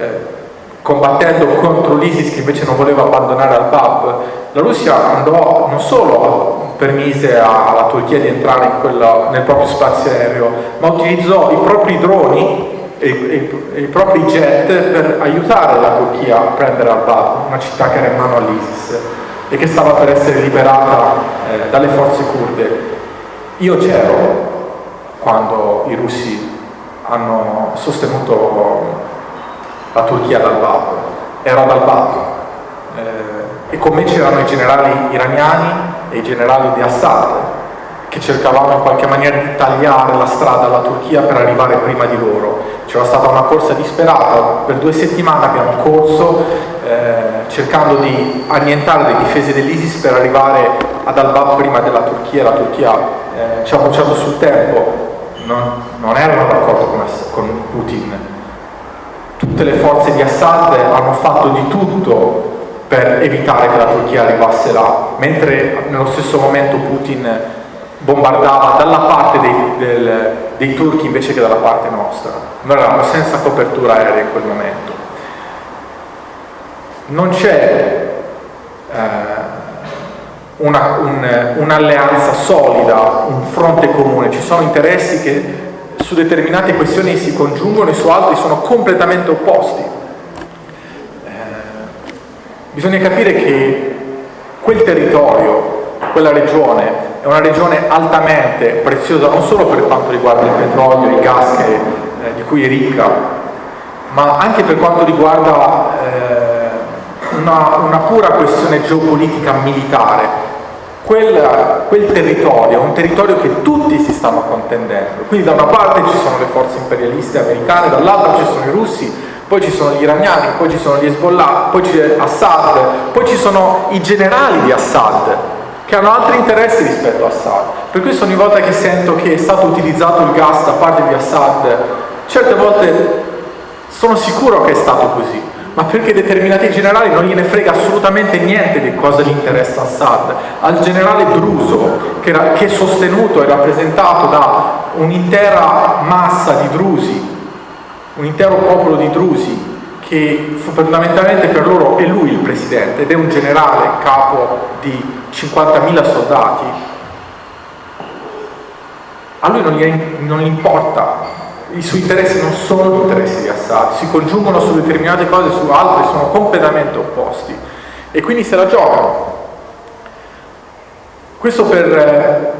eh combattendo contro l'ISIS che invece non voleva abbandonare al-Bab, la Russia andò non solo permise alla Turchia di entrare quella, nel proprio spazio aereo, ma utilizzò i propri droni e, e, e, i propri jet per aiutare la Turchia a prendere al-Bab, una città che era in mano all'ISIS e che stava per essere liberata eh, dalle forze kurde. Io c'ero quando i russi hanno sostenuto la Turchia dal Bab, ero dal Bab eh, e con me c'erano i generali iraniani e i generali di Assad che cercavano in qualche maniera di tagliare la strada alla Turchia per arrivare prima di loro. C'era stata una corsa disperata, per due settimane abbiamo corso eh, cercando di annientare le difese dell'ISIS per arrivare ad Al-Bab prima della Turchia, la Turchia eh, ci ha bruciato sul tempo, non, non erano d'accordo con, con Putin, tutte le forze di Assad hanno fatto di tutto per evitare che la Turchia arrivasse là, mentre nello stesso momento Putin bombardava dalla parte dei, del, dei turchi invece che dalla parte nostra. Noi eravamo senza copertura aerea in quel momento. Non c'è eh, un'alleanza un, solida, un fronte comune, ci sono interessi che su determinate questioni si congiungono e su altri sono completamente opposti. Eh, bisogna capire che quel territorio, quella regione, è una regione altamente preziosa non solo per quanto riguarda il petrolio, il gas che, eh, di cui è ricca, ma anche per quanto riguarda eh, una, una, pura questione geopolitica militare. Quel, quel territorio è un territorio che tutti si stanno contendendo, quindi da una parte ci sono le forze imperialiste americane, dall'altra ci sono i russi, poi ci sono gli iraniani, poi ci sono gli Hezbollah, poi c'è Assad, poi ci sono i generali di Assad, che hanno altri interessi rispetto a Assad. Per questo ogni volta che sento che è stato utilizzato il gas da parte di Assad, certe volte sono sicuro che è stato così, ma perché determinati generali non gliene frega assolutamente niente di cosa gli interessa Assad. Al generale Druso, che, era, che è sostenuto e rappresentato da un'intera massa di drusi, un intero popolo di drusi, che fondamentalmente per loro è lui il presidente ed è un generale capo di 50.000 soldati, a lui non gli, non gli, importa, i suoi interessi non sono gli interessi di Assad, si congiungono su determinate cose, su altre sono completamente opposti. E quindi se la giocano. Questo per,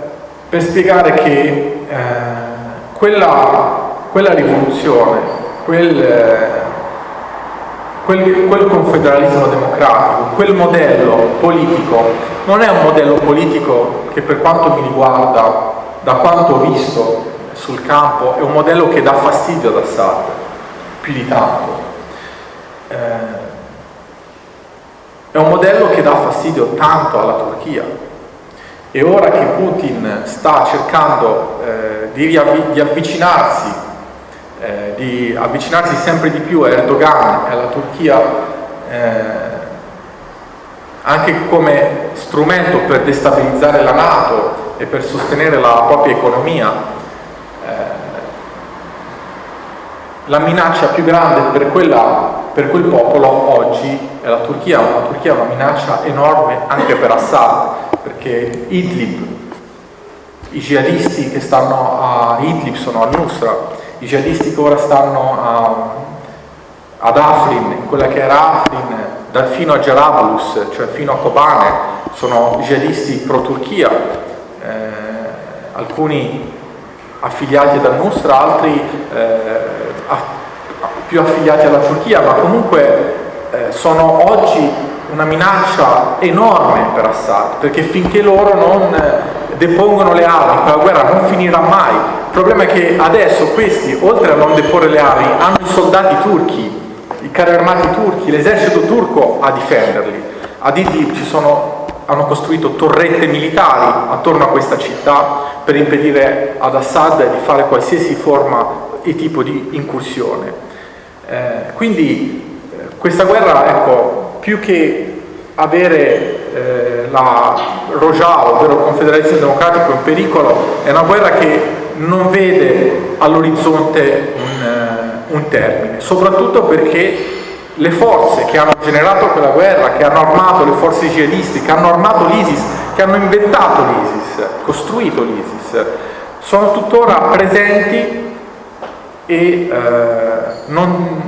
per spiegare che eh, quella, quella rivoluzione, quel quel, quel confederalismo democratico, quel modello politico, non è un modello politico che per quanto mi riguarda, da quanto ho visto sul campo, è un modello che dà fastidio ad Assad, più di tanto. Eh, è un modello che dà fastidio tanto alla Turchia. E ora che Putin sta cercando eh, di, di avvicinarsi eh, di avvicinarsi sempre di più a Erdogan e alla Turchia eh, anche come strumento per destabilizzare la Nato e per sostenere la propria economia. Eh, la minaccia più grande per, quella, per, quel popolo oggi è la Turchia, la Turchia è una minaccia enorme anche per Assad, perché Idlib, i jihadisti che stanno a Idlib sono a Nusra, i jihadisti che ora stanno a, ad Afrin, in quella che era Afrin, da, fino a Jarablus, cioè fino a Kobane, sono jihadisti pro-Turchia, eh, alcuni affiliati dal Nusra, altri eh, più affiliati alla Turchia, ma comunque eh, sono oggi una minaccia enorme per Assad, perché finché loro non depongono le armi, quella guerra non finirà mai. Il problema è che adesso questi, oltre a non deporre le armi, hanno i soldati turchi, i carri armati turchi, l'esercito turco a difenderli. Ad Idlib ci sono, hanno costruito torrette militari attorno a questa città per impedire ad Assad di fare qualsiasi forma e tipo di incursione. Eh, quindi eh, questa guerra, ecco, più che avere eh, la Rojava, ovvero il confederalismo democratico in pericolo, è una guerra che non vede all'orizzonte un, uh, un termine, soprattutto perché le forze che hanno generato quella guerra, che hanno armato le forze jihadisti, che hanno armato l'ISIS, che hanno inventato l'ISIS, costruito l'ISIS, sono tuttora presenti e eh, non,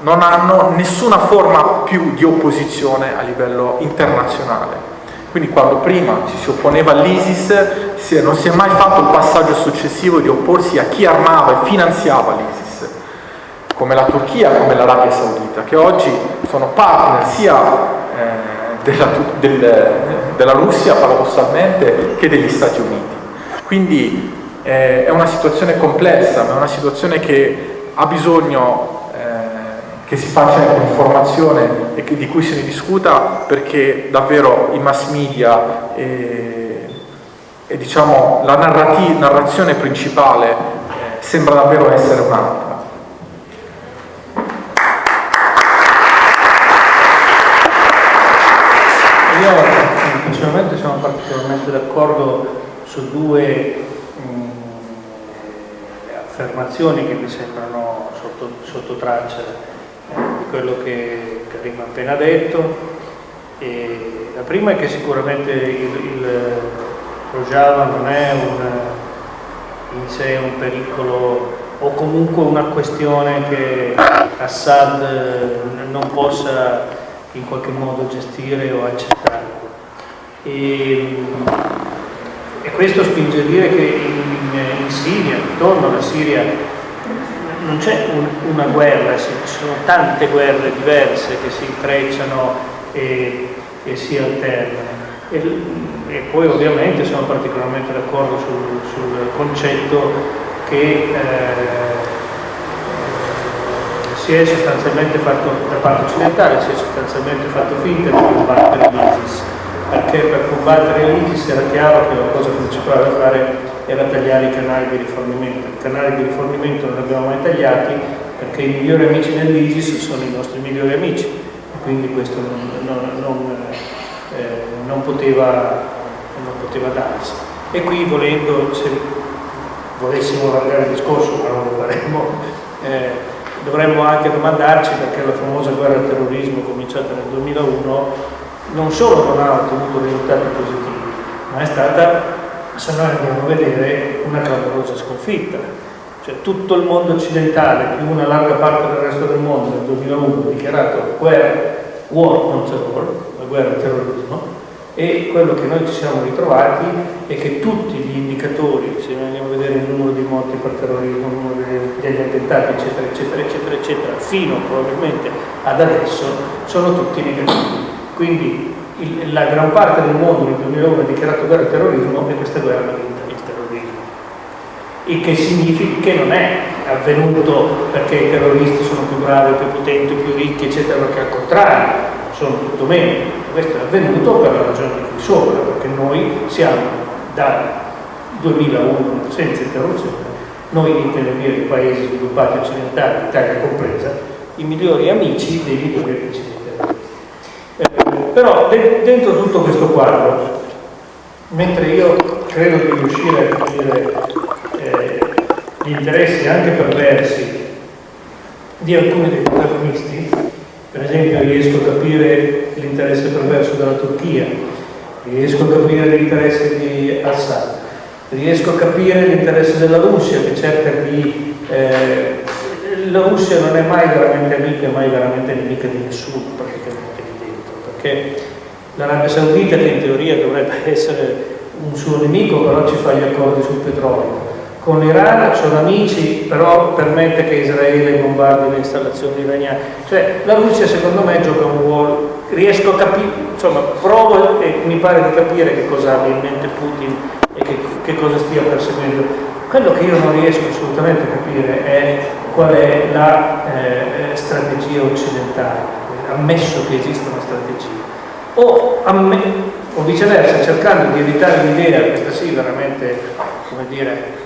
non hanno nessuna forma più di opposizione a livello internazionale. Quindi quando prima ci si opponeva all'ISIS non si è mai fatto il passaggio successivo di opporsi a chi armava e finanziava l'ISIS, come la Turchia, come l'Arabia Saudita, che oggi sono partner sia eh, della, del, della, Russia paradossalmente che degli Stati Uniti. Quindi eh, è una situazione complessa, ma è una situazione che ha bisogno che si faccia ecco, informazione e che, di cui se ne discuta perché davvero i mass media e, e diciamo, la narrazione principale eh, sembra davvero essere un'altra.
Io personalmente sono particolarmente d'accordo su due mh, affermazioni che mi sembrano sotto, sotto traccia di quello che Karim ha appena detto. E la prima è che sicuramente il, il Rojava non è un, in sé un pericolo o comunque una questione che Assad non possa in qualche modo gestire o accettare. E, e questo spinge a dire che in, in, Siria, intorno alla Siria, non c'è un, una guerra, ci sono tante guerre diverse che si intrecciano e, e si alternano. E, e, poi ovviamente sono particolarmente d'accordo sul, sul concetto che eh, si è sostanzialmente fatto, da parte occidentale, si è sostanzialmente fatto finta di combattere l'ISIS, perché per combattere l'ISIS era chiaro che la cosa principale da fare era tagliare i canali di rifornimento. I canali di rifornimento non li abbiamo mai tagliati perché i migliori amici dell'ISIS sono i nostri migliori amici, quindi questo non, non, non, eh, non poteva, poteva darsi. E qui volendo, se volessimo allargare il discorso, ma non lo faremo, eh, dovremmo anche domandarci perché la famosa guerra al terrorismo cominciata nel 2001 non solo non ha ottenuto risultati positivi, ma è stata, se noi andiamo a vedere, una clamorosa sconfitta. Cioè tutto il mondo occidentale, più una larga parte del resto del mondo nel 2001 ha dichiarato guerra, war non terror, la guerra al terrorismo, e quello che noi ci siamo ritrovati è che tutti gli indicatori, se noi andiamo a vedere il numero di morti per terrorismo, il numero degli attentati, eccetera, eccetera, eccetera, eccetera, fino probabilmente ad adesso, sono tutti negativi. Quindi la gran parte del mondo nel 2001 ha dichiarato guerra al terrorismo e questa guerra ha vinto il terrorismo. Il che significa che non è avvenuto perché i terroristi sono più bravi, più potenti, più ricchi, eccetera, perché al contrario, sono tutto meno questo è avvenuto per la ragione di qui sopra, perché noi siamo dal 2001 senza interruzione, noi intendo dire i paesi sviluppati occidentali, Italia compresa, i migliori amici dei migliori amici però de dentro tutto questo quadro, mentre io credo di riuscire a capire eh, gli interessi anche perversi di alcuni dei protagonisti, per esempio riesco a capire l'interesse perverso della Turchia, riesco a capire l'interesse di Assad, riesco a capire l'interesse della Russia che cerca di... Eh, la Russia non è mai veramente amica, mai veramente nemica di nessuno praticamente perché l'Arabia Saudita che in teoria dovrebbe essere un suo nemico però ci fa gli accordi sul petrolio con l'Iran sono amici, però permette che Israele bombardi le installazioni iraniane. Cioè la Russia secondo me gioca un ruolo, riesco a capire, insomma provo e mi pare di capire che cosa abbia in mente Putin e che, che cosa stia perseguendo. Quello che io non riesco assolutamente a capire è qual è la eh, strategia occidentale, ammesso che esista una strategia. O, o viceversa, cercando di evitare l'idea, questa sì veramente, come dire,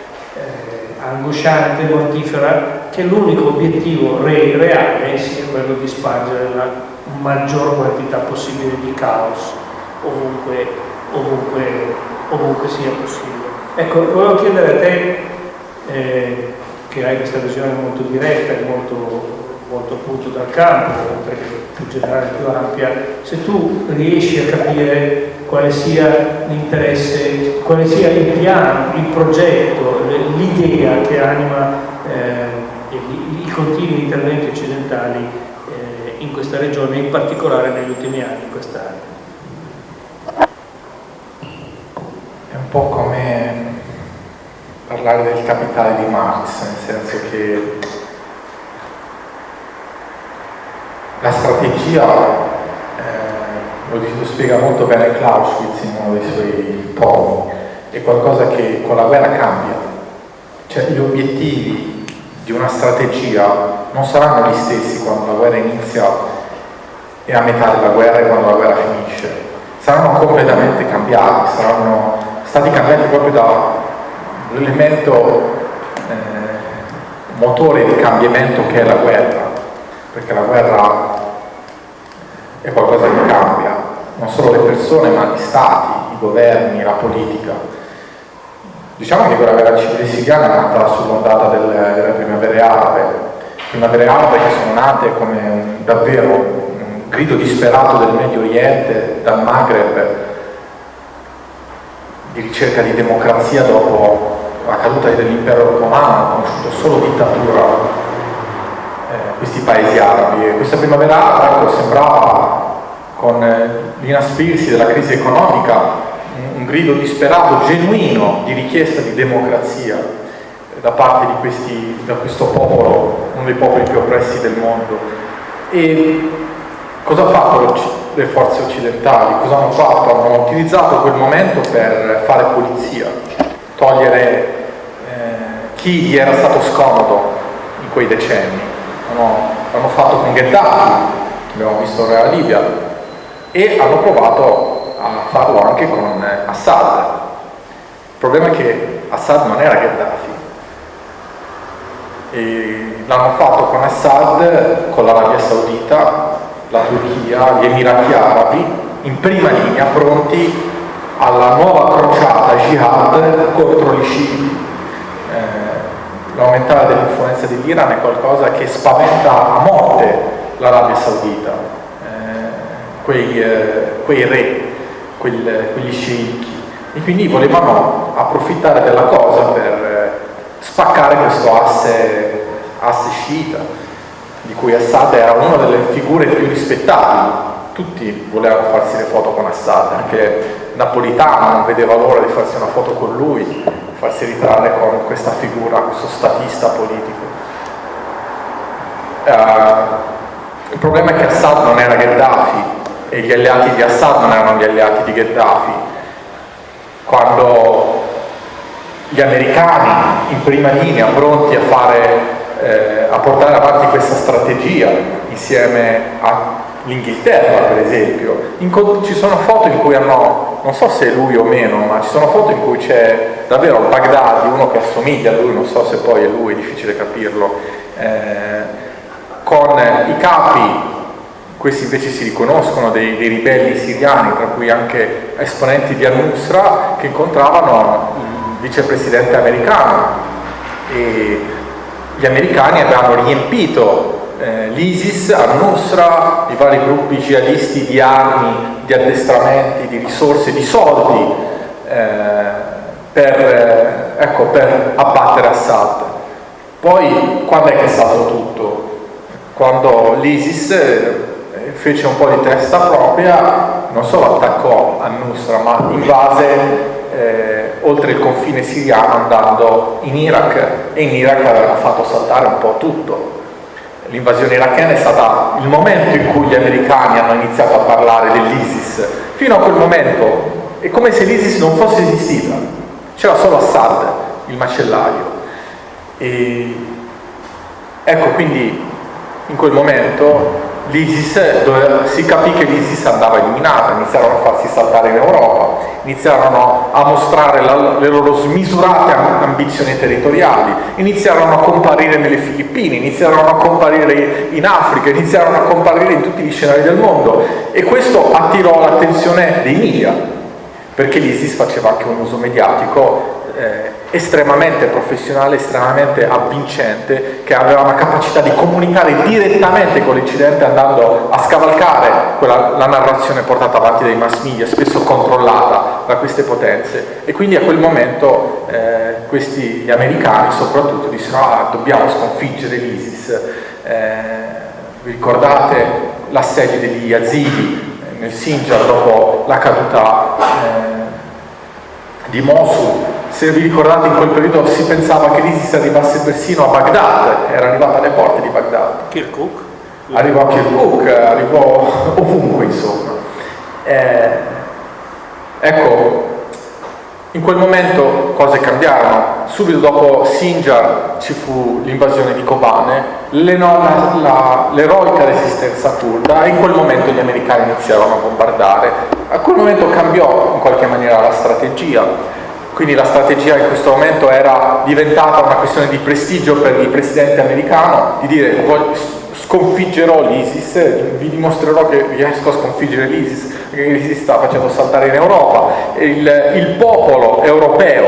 angosciante, mortifera, che l'unico obiettivo re reale sia quello di spargere la maggior quantità possibile di caos ovunque, ovunque, ovunque sia possibile. Ecco, volevo chiedere a te, eh, che hai questa visione molto diretta e molto, molto appunto dal campo, oltre che più generale, più ampia, se tu riesci a capire quale sia l'interesse, quale sia il piano, il progetto, l'idea che anima eh, i, continui interventi occidentali eh, in questa regione, in particolare negli ultimi anni in quest'area.
È un po' come parlare del capitale di Marx, nel senso che la strategia lo, lo spiega molto bene Clausewitz in uno dei suoi tomi, è qualcosa che con la guerra cambia, cioè gli obiettivi di una strategia non saranno gli stessi quando la guerra inizia e a metà della guerra e quando la guerra finisce, saranno completamente cambiati, saranno stati cambiati proprio dall'elemento eh, motore di cambiamento che è la guerra, perché la guerra è qualcosa che cambia, non solo le persone ma gli stati, i governi, la politica. Diciamo che quella guerra civile siriana è nata sull'ondata delle, delle primavere arabe, primavere arabe che sono nate come un, davvero un grido disperato del Medio Oriente, dal Maghreb, di ricerca di democrazia dopo la caduta dell'impero hanno conosciuto solo dittatura questi paesi arabi. E questa primavera ecco, sembrava, con eh, l'inaspirsi della crisi economica, un, grido disperato, genuino, di richiesta di democrazia da parte di questi, da questo popolo, uno dei popoli più oppressi del mondo. E cosa ha fatto le forze occidentali? Cosa hanno fatto? Hanno utilizzato quel momento per fare pulizia, togliere eh, chi gli era stato scomodo in quei decenni. Hanno, hanno fatto con Gheddafi, abbiamo visto la Libia, e hanno provato a farlo anche con Assad. Il problema è che Assad non era Gheddafi. L'hanno fatto con Assad, con l'Arabia Saudita, la Turchia, gli Emirati Arabi, in prima linea pronti alla nuova crociata jihad contro gli sciiti. L'aumentare dell'influenza dell'Iran è qualcosa che spaventa a morte l'Arabia Saudita, eh, quei, eh, quei, re, quel, quegli sceicchi, e quindi volevano approfittare della cosa per eh, spaccare questo asse, asse sciita di cui Assad era una delle figure più rispettabili. Tutti volevano farsi le foto con Assad, anche Napolitano non vedeva l'ora di farsi una foto con lui, farsi ritrarre con questa figura, questo statista politico. Uh, il problema è che Assad non era Gheddafi e gli alleati di Assad non erano gli alleati di Gheddafi. Quando gli americani in prima linea pronti a fare eh, a portare avanti questa strategia insieme all'Inghilterra per esempio. Ci sono foto in cui hanno, non so se è lui o meno, ma ci sono foto in cui c'è davvero al Baghdad uno che assomiglia a lui, non so se poi è lui, è difficile capirlo, eh, con i capi. Questi invece si riconoscono dei, dei, ribelli siriani, tra cui anche esponenti di al-Nusra, che incontravano il vicepresidente americano. E gli americani avevano riempito eh, l'ISIS, al-Nusra, i vari gruppi jihadisti di armi, di addestramenti, di risorse, di soldi eh, per, eh, ecco, per abbattere Assad. Poi quando è che è stato tutto? Quando l'ISIS eh, fece un po' di testa propria, non solo attaccò al-Nusra, ma invase eh, oltre il confine siriano andando in Iraq e in Iraq aveva fatto saltare un po' tutto. L'invasione irachena è stata il momento in cui gli americani hanno iniziato a parlare dell'ISIS. Fino a quel momento è come se l'ISIS non fosse esistita, c'era solo Assad, il macellario. E ecco quindi in quel momento l'ISIS, si capì che l'ISIS andava eliminata, iniziarono a farsi saltare in Europa, iniziarono a mostrare la, le loro smisurate ambizioni territoriali, iniziarono a comparire nelle Filippine, iniziarono a comparire in Africa, iniziarono a comparire in tutti gli scenari del mondo e questo attirò l'attenzione dei media, perché l'ISIS faceva anche un uso mediatico eh, estremamente professionale, estremamente avvincente, che aveva una capacità di comunicare direttamente con l'Occidente andando a scavalcare quella, la narrazione portata avanti dai mass media, spesso controllata da queste potenze. E quindi a quel momento eh, questi gli americani soprattutto dissero ah, dobbiamo sconfiggere l'ISIS. Eh, vi ricordate l'assedio degli Yazidi eh, nel Sinjar dopo la caduta eh, di Mosul se vi ricordate in quel periodo si pensava che l'ISIS arrivasse persino a Baghdad, era arrivata alle porte di Baghdad.
Kirkuk?
Arrivò a Kirkuk, arrivò ovunque insomma. Eh, ecco, in quel momento cose cambiarono, subito dopo Sinjar ci fu l'invasione di Kobane, l'eroica resistenza kurda e in quel momento gli americani iniziarono a bombardare. A quel momento cambiò in qualche maniera la strategia, quindi la strategia in questo momento era diventata una questione di prestigio per il presidente americano, di dire sconfiggerò l'ISIS, vi dimostrerò che riesco a sconfiggere l'ISIS, che l'ISIS sta facendo saltare in Europa. Il, il popolo europeo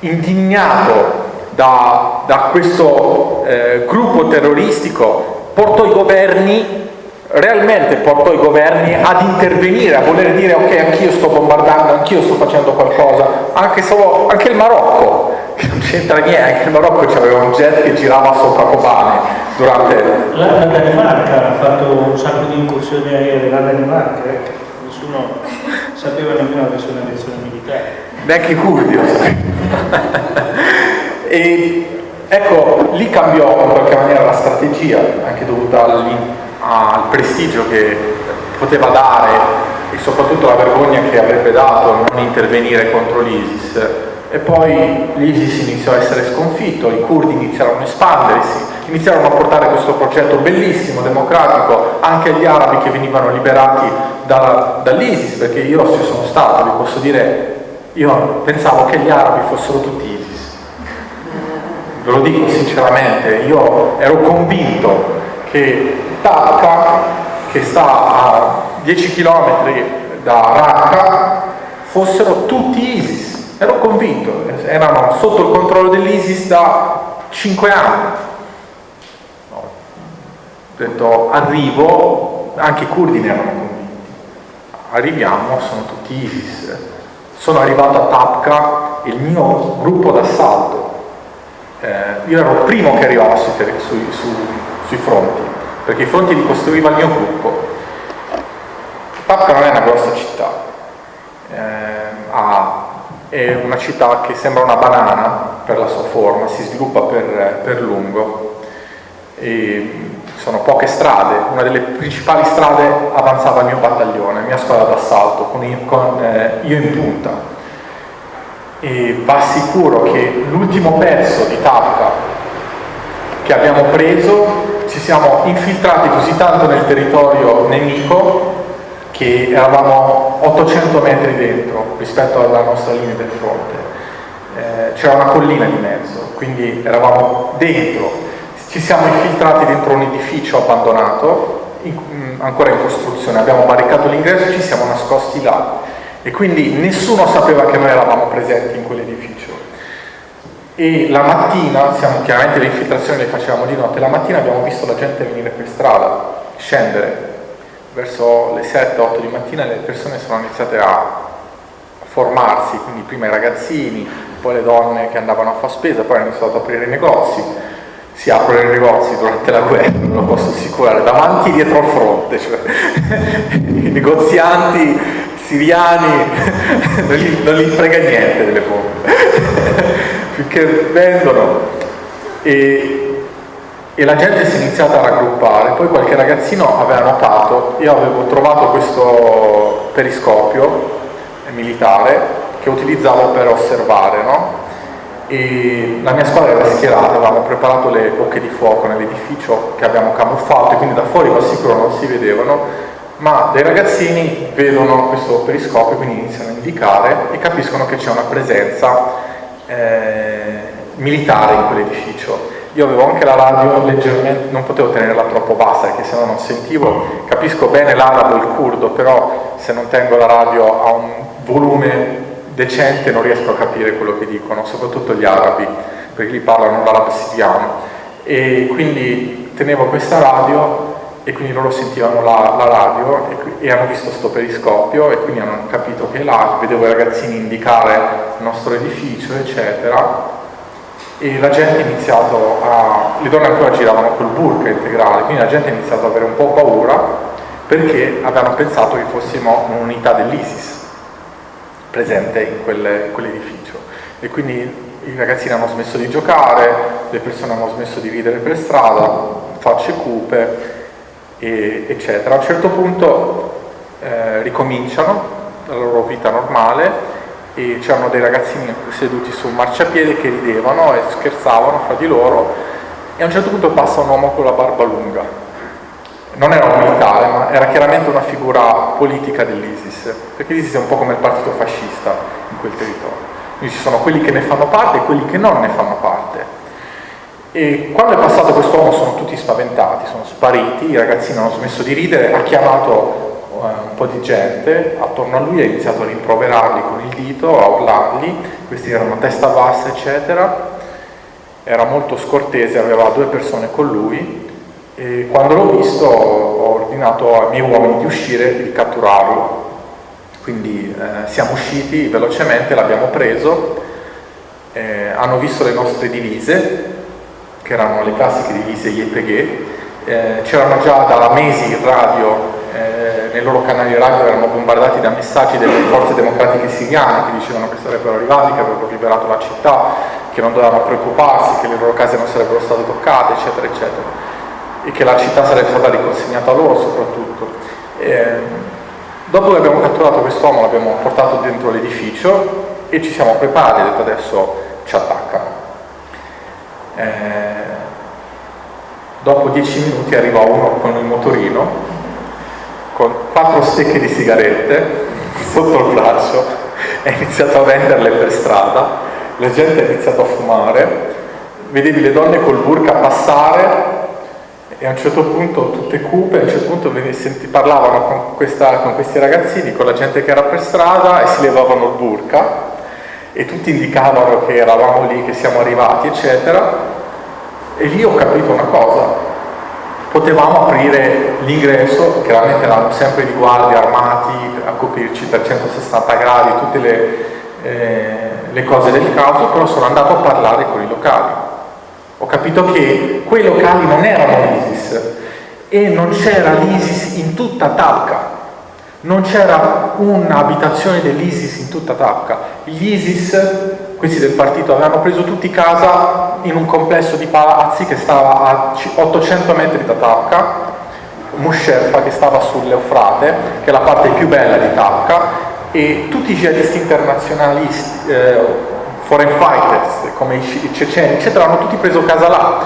indignato da, da questo eh, gruppo terroristico portò i governi realmente portò i governi ad intervenire, a voler dire ok anch'io sto bombardando, anch'io sto facendo qualcosa, anche, solo, anche il Marocco, che non c'entra niente, anche il Marocco aveva un jet che girava sopra Kobane durante...
La, la Danimarca ha fatto un sacco di incursioni aeree, la Danimarca, eh? nessuno sapeva nemmeno che fosse una lezione militare.
Neanche curdi e ecco, lì cambiò in qualche maniera la strategia, anche dovuta all'interno al prestigio che poteva dare e soprattutto la vergogna che avrebbe dato non intervenire contro l'ISIS. E poi l'ISIS iniziò a essere sconfitto, i curdi iniziarono a espandersi, iniziarono a portare questo progetto bellissimo, democratico, anche agli arabi che venivano liberati da, dall'ISIS, perché io ci sono stato, vi posso dire, io pensavo che gli arabi fossero tutti ISIS, ve lo dico sinceramente, io ero convinto che Tacca, che sta a 10 km da Raqqa, fossero tutti ISIS. Ero convinto, erano sotto il controllo dell'ISIS da 5 anni. ho detto arrivo, anche i curdi ne erano convinti. Arriviamo, sono tutti ISIS. Sono arrivato a Tapka, il mio gruppo d'assalto, eh, io ero il primo che arrivava sui, sui, su, sui fronti, perché i fronti li costruiva il mio gruppo. Tapca non è una grossa città, eh, ha, è una città che sembra una banana per la sua forma, si sviluppa per, per lungo, e sono poche strade, una delle principali strade avanzava il mio battaglione, la mia squadra d'assalto, con, con eh, io in punta. E va sicuro che l'ultimo pezzo di tappa che abbiamo preso ci siamo infiltrati così tanto nel territorio nemico che eravamo 800 metri dentro rispetto alla nostra linea del fronte. Eh, c'era una collina di mezzo, quindi eravamo dentro. Ci siamo infiltrati dentro un edificio abbandonato, in, ancora in costruzione, abbiamo barricato l'ingresso e ci siamo nascosti là. E quindi nessuno sapeva che noi eravamo presenti in quell'edificio e la mattina, siamo, chiaramente le infiltrazioni le facevamo di notte, la mattina abbiamo visto la gente venire per strada, scendere, verso le 7-8 di mattina le persone sono iniziate a formarsi, quindi prima i ragazzini, poi le donne che andavano a fare spesa, poi hanno iniziato ad aprire i negozi, si aprono i negozi durante la guerra, non lo posso assicurare, davanti e dietro al fronte, cioè i negozianti siriani non gli, non gli frega niente delle bombe finché vendono e, e la gente si è iniziata a raggruppare, poi qualche ragazzino aveva notato, io avevo trovato questo periscopio militare che utilizzavo per osservare, no? e la mia squadra era schierata, avevamo preparato le bocche di fuoco nell'edificio che abbiamo camuffato e quindi da fuori va sicuro non si vedevano, ma dei ragazzini vedono questo periscopio, quindi iniziano a indicare e capiscono che c'è una presenza eh, militare in quell'edificio. Io avevo anche la radio leggermente, non potevo tenerla troppo bassa perché sennò non sentivo, capisco bene l'arabo e il curdo, però se non tengo la radio a un volume decente non riesco a capire quello che dicono, soprattutto gli arabi, perché li parlano l'arabo siriano. E quindi tenevo questa radio e quindi loro sentivano la, la radio e, e, hanno visto questo periscopio e quindi hanno capito che là, vedevo i ragazzini indicare il nostro edificio eccetera e la gente ha iniziato a, le donne ancora giravano col burka integrale, quindi la gente ha iniziato ad avere un po' paura perché avevano pensato che fossimo un'unità dell'ISIS presente in, quelle, in quell'edificio. E quindi i ragazzini hanno smesso di giocare, le persone hanno smesso di ridere per strada, facce cupe e, eccetera. A un certo punto eh, ricominciano la loro vita normale e c'erano dei ragazzini seduti su un marciapiede che ridevano e scherzavano fra di loro e a un certo punto passa un uomo con la barba lunga. Non era un militare, ma era chiaramente una figura politica dell'ISIS, perché l'ISIS è un po' come il partito fascista in quel territorio. Quindi ci sono quelli che ne fanno parte e quelli che non ne fanno parte E quando è passato quest'uomo sono tutti spaventati, sono spariti, i ragazzini hanno smesso di ridere, ha chiamato uh, un po' di gente attorno a lui, ha iniziato a rimproverarli con il dito, a urlarli, questi erano a testa bassa eccetera, era molto scortese, aveva due persone con lui e quando l'ho visto ho ordinato ai miei uomini di uscire e di catturarlo. Quindi eh, siamo usciti velocemente, l'abbiamo preso, eh, hanno visto le nostre divise, che erano le classiche divise IEPG, eh, c'erano già da mesi in radio, eh, nei loro canali radio erano bombardati da messaggi delle forze democratiche siriane che dicevano che sarebbero arrivati, che avrebbero liberato la città, che non dovevano preoccuparsi, che le loro case non sarebbero state toccate, eccetera, eccetera e che la città sarebbe stata riconsegnata loro soprattutto. E, dopo che abbiamo catturato quest'uomo l'abbiamo portato dentro l'edificio e ci siamo preparati, detto adesso ci attaccano. Eh, dopo dieci minuti arriva uno con il motorino, con quattro stecche di sigarette sotto il braccio, ha iniziato a venderle per strada, la gente ha iniziato a fumare, vedevi le donne col burka passare e a un certo punto tutte cupe, a un certo punto senti, parlavano con, questa, con, questi ragazzini, con la gente che era per strada e si levavano il burka e tutti indicavano che eravamo lì, che siamo arrivati, eccetera. E lì ho capito una cosa, potevamo aprire l'ingresso, chiaramente eravamo sempre di guardia armati a coprirci per 160 gradi, tutte le, eh, le cose del caso, però sono andato a parlare con i locali. Ho capito che quei locali non erano l'ISIS e non c'era l'ISIS in tutta Talca, non c'era un'abitazione dell'ISIS in tutta Talca. Gli ISIS, questi del partito, avevano preso tutti casa in un complesso di palazzi che stava a 800 metri da Talca, Musherfa che stava sull'Eufrate, che è la parte più bella di Talca, e tutti i jihadisti internazionali eh, foreign fighters come i ceceni eccetera hanno tutti preso casa là.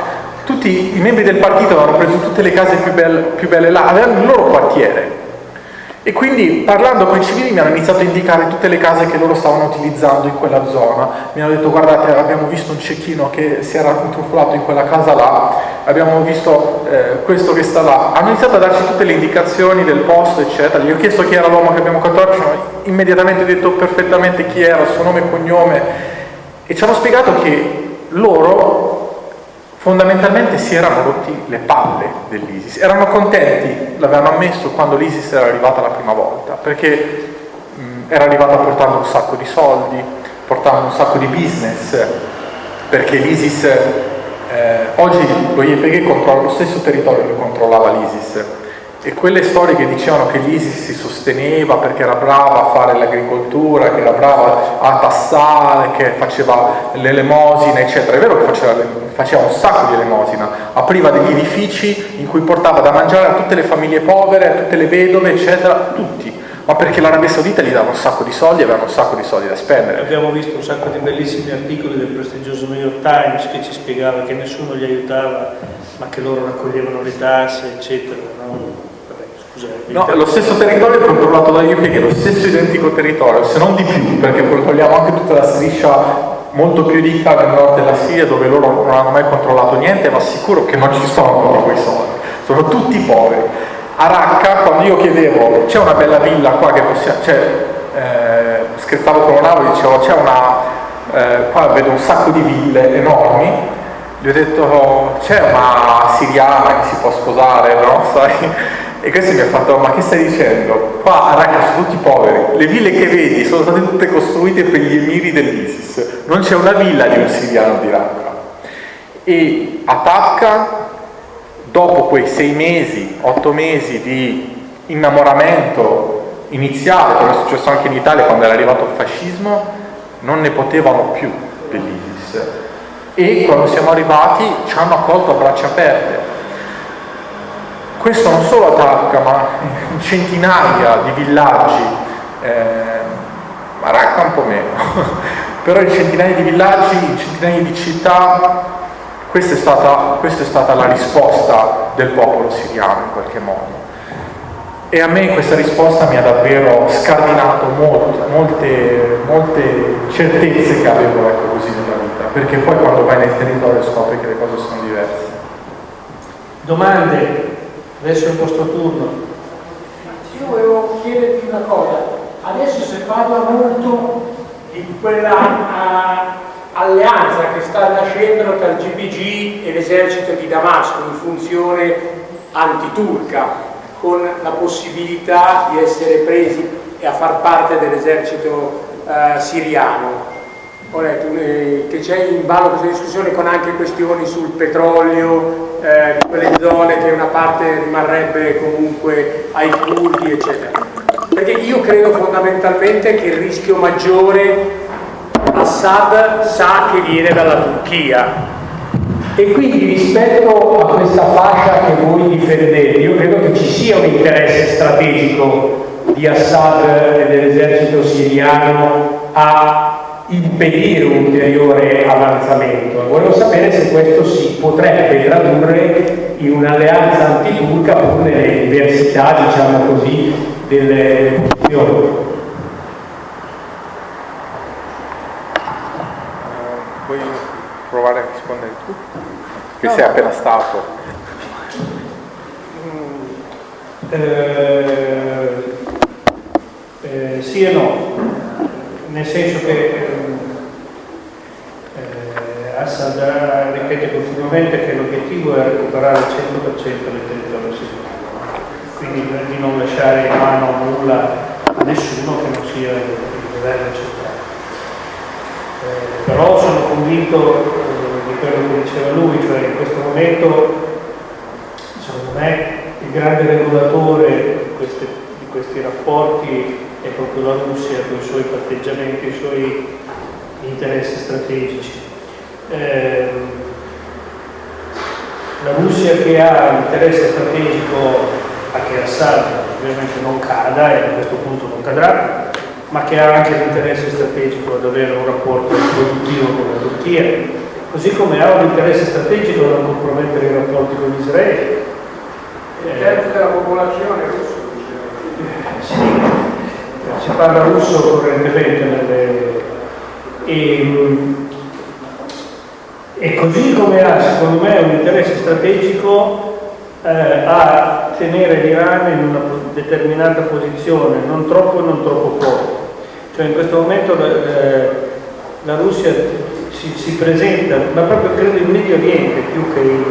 Tutti i membri del partito avevano preso tutte le case più belle, più belle là avevano il loro quartiere e quindi parlando con i civili mi hanno iniziato a indicare tutte le case che loro stavano utilizzando in quella zona. Mi hanno detto guardate abbiamo visto un cecchino che si era intrufolato in quella casa là, abbiamo visto eh, questo che sta là. Hanno iniziato a darci tutte le indicazioni del posto eccetera. Gli ho chiesto chi era l'uomo che abbiamo catturato, ci hanno immediatamente detto perfettamente chi era, suo nome e cognome e ci hanno spiegato che loro fondamentalmente si erano rotti le palle dell'ISIS, erano contenti, l'avevano ammesso quando l'ISIS era arrivata la prima volta, perché mh, era arrivata portando un sacco di soldi, portando un sacco di business, perché l'ISIS, eh, oggi lo YPG controlla lo stesso territorio che controllava l'ISIS, e quelle storie che dicevano che l'ISIS si sosteneva perché era brava a fare l'agricoltura, che era brava a tassare, che faceva l'elemosina, eccetera. È vero che faceva, faceva, un sacco di elemosina, apriva degli edifici in cui portava da mangiare a tutte le famiglie povere, a tutte le vedove, eccetera, tutti. Ma perché l'Arabia Saudita gli dava un sacco di soldi e aveva un sacco di soldi da spendere.
Abbiamo visto un sacco di bellissimi articoli del prestigioso New York Times che ci spiegava che nessuno li aiutava, ma che loro raccoglievano le tasse, eccetera. No?
No, lo stesso territorio è controllato dagli UP, che è lo stesso identico territorio, se non di più, perché controlliamo anche tutta la striscia molto più ricca nel nord della Siria, dove loro non hanno mai controllato niente, ma sicuro che non ci sono tutti quei soldi, sono tutti poveri. A Raqqa, quando io chiedevo, c'è una bella villa qua che possiamo, cioè, eh, scherzavo con un e dicevo, c'è una, eh, qua vedo un sacco di ville enormi, gli ho detto, c'è una siriana che si può sposare, no? Sai? E questo mi ha fatto, ma che stai dicendo? Qua a Raqqa sono tutti poveri, le ville che vedi sono state tutte costruite per gli emiri dell'ISIS, non c'è una villa di un siriano di Raqqa. E a Tacca, dopo quei sei mesi, otto mesi di innamoramento iniziale, come è successo anche in Italia quando era arrivato il fascismo, non ne potevano più dell'ISIS. E quando siamo arrivati ci hanno accolto a braccia aperte questo non solo a Tacca, ma in centinaia di villaggi, eh, a Raqqa un po' meno, però in centinaia di villaggi, in centinaia di città, questa è, stata, questa è stata la risposta del popolo siriano in qualche modo. E a me questa risposta mi ha davvero scardinato molte, molte, molte certezze che avevo ecco così nella vita. perché poi quando vai nel territorio scopri che le cose sono diverse.
Domande? Adesso è il vostro turno.
Io volevo chiederti una cosa, adesso si parla molto di quella uh, alleanza che sta nascendo tra il GPG e l'esercito di Damasco in funzione antiturca, con la possibilità di essere presi e a far parte dell'esercito uh, siriano. Ho letto eh, che c'è in ballo questa discussione con anche questioni sul petrolio, eh, quelle zone che una parte rimarrebbe comunque ai curdi, eccetera. Perché io credo fondamentalmente che il rischio maggiore Assad sa che viene dalla Turchia e quindi rispetto a questa fascia che voi difendete io credo che ci sia un interesse strategico di Assad e dell'esercito siriano a impedire un ulteriore avanzamento. Volevo sapere se questo si potrebbe tradurre in un'alleanza antiturca pur nelle diversità, diciamo così, delle posizioni.
provare a rispondere tu? Che no, sei appena stato.
Eh, eh, sì e no, nel senso che eh, Assad ripete continuamente che l'obiettivo è recuperare il 100% del territorio siriano, quindi di non lasciare in mano nulla a nessuno che non sia il governo centrale. Eh, però sono convinto di quello che diceva lui, cioè in questo momento secondo me il grande regolatore di, queste, di questi rapporti è proprio la Russia con i suoi patteggiamenti, i suoi interessi strategici. Eh, la Russia che ha l'interesse strategico a che Assad ovviamente non cada e a questo punto non cadrà, ma che ha anche l'interesse strategico ad avere un rapporto produttivo con la Turchia, così come ha un interesse strategico da non compromettere i rapporti con Israele.
Il terzo della popolazione russa,
Sì, si parla russo correntemente nelle... e, e così come ha secondo me un interesse strategico eh, a tenere l'Iran in una determinata posizione, non troppo e non troppo poco. Cioè in questo momento eh, la Russia si, si, presenta, ma proprio credo in Medio Oriente più che, in,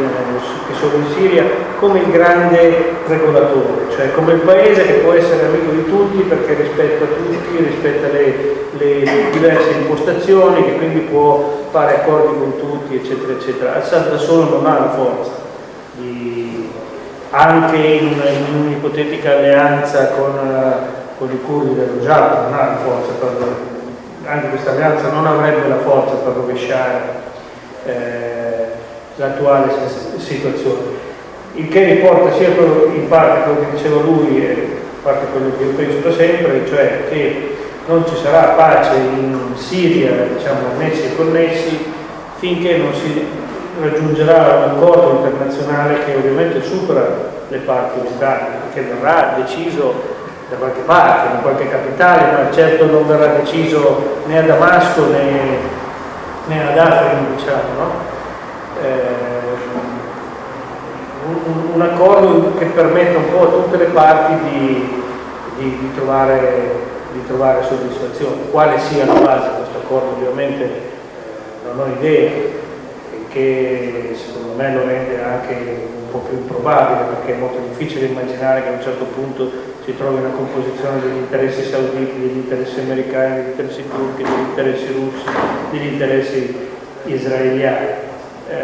che, solo in Siria, come il grande regolatore, cioè come il paese che può essere amico di tutti perché rispetta tutti, rispetta le, le diverse impostazioni, che quindi può fare accordi con tutti, eccetera, eccetera. Assad da solo non ha la forza, di, anche in, un'ipotetica alleanza con, con i curdi del Rojava, non ha la forza per anche questa alleanza non avrebbe la forza per rovesciare eh, l'attuale situazione. Il che riporta sia in parte quello che diceva lui e in parte quello che io penso da sempre, cioè che non ci sarà pace in Siria, diciamo, annessi e connessi, finché non si raggiungerà un accordo internazionale che ovviamente supera le parti locali, che verrà deciso da qualche parte, in qualche capitale, ma certo non verrà deciso né a Damasco né, né ad Afrin, diciamo, no? eh, un, un, accordo che permetta un po' a tutte le parti di, di, di, trovare, di trovare, soddisfazione. Quale sia la base di questo accordo ovviamente eh, non ho idea, che secondo me lo rende anche un po' più improbabile perché è molto difficile immaginare che a un certo punto si trovi una composizione degli interessi sauditi, degli interessi americani, degli interessi turchi, degli interessi russi, degli interessi israeliani. Eh,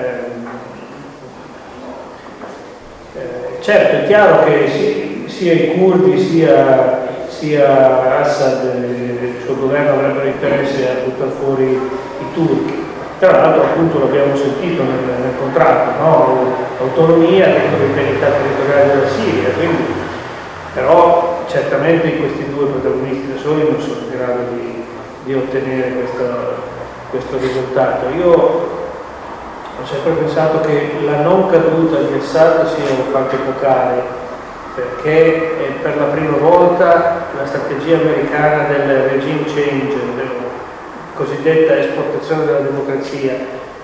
eh, certo, è chiaro che si, sia i curdi sia, sia Assad e il suo governo avrebbero interesse a buttare fuori i turchi. Tra l'altro appunto l'abbiamo sentito nel, nel contratto, no? autonomia dentro l'integrità territoriale della Siria, quindi però certamente questi due protagonisti da soli non sono in grado di, di ottenere questo, questo risultato. Io ho sempre pensato che la non caduta di Assad sia un fatto epocale perché per la prima volta la strategia americana del regime change, del cosiddetta esportazione della democrazia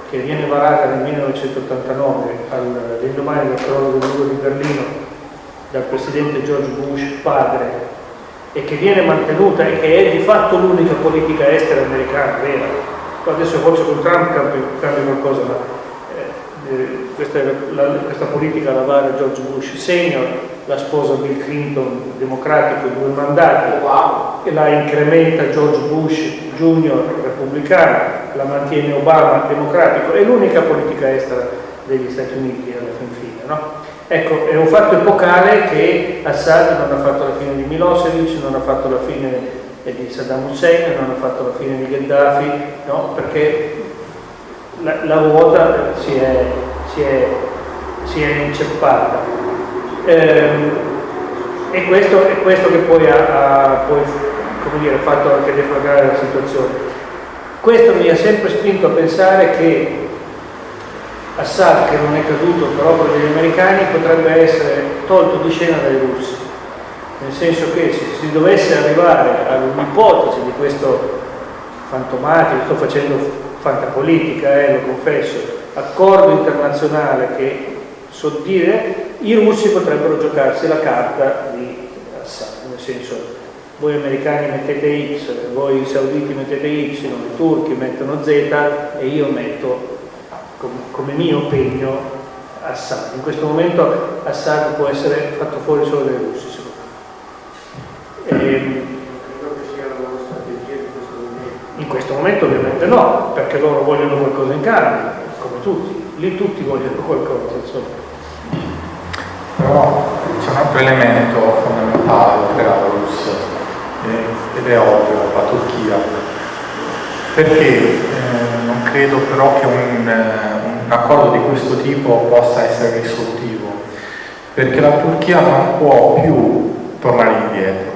che viene varata nel 1989 all'indomani del crollo del muro di Berlino dal presidente George Bush padre e che viene mantenuta e che è di fatto l'unica politica estera americana vera adesso forse con Trump cambia, qualcosa ma eh, eh questa, la, questa, politica la vara George Bush senior la sposa Bill Clinton democratico due mandati wow. e la incrementa George Bush junior repubblicano la mantiene Obama democratico è l'unica politica estera degli Stati Uniti alla fin fine no? Ecco, è un fatto epocale che Assad non ha fatto la fine di Milosevic, non ha fatto la fine di Saddam Hussein, non ha fatto la fine di Gheddafi, no? perché la, la ruota si è, si è, si è inceppata. Eh, e questo è questo che poi ha, ha poi, dire, fatto anche deflagrare la situazione. Questo mi ha sempre spinto a pensare che Assad, che non è caduto per opera degli americani, potrebbe essere tolto di scena dai russi. Nel senso che se si dovesse arrivare all'ipotesi di questo fantomatico, sto facendo fantapolitica, eh, lo confesso, accordo internazionale che so dire, i russi potrebbero giocarsi la carta di Assad, nel senso voi americani mettete X, voi sauditi mettete Y, i turchi mettono Z e io metto come mio impegno Assad. In questo momento Assad può essere fatto fuori solo dai russi, secondo me. E, ehm, in questo momento ovviamente no, perché loro vogliono qualcosa in cambio, come tutti, lì tutti vogliono qualcosa, insomma.
Però c'è un altro elemento fondamentale per la Russia, eh, ed è ovvio, la Turchia. Perché? Credo però che un, eh, un accordo di questo tipo possa essere risolutivo, perché la Turchia non può più tornare indietro,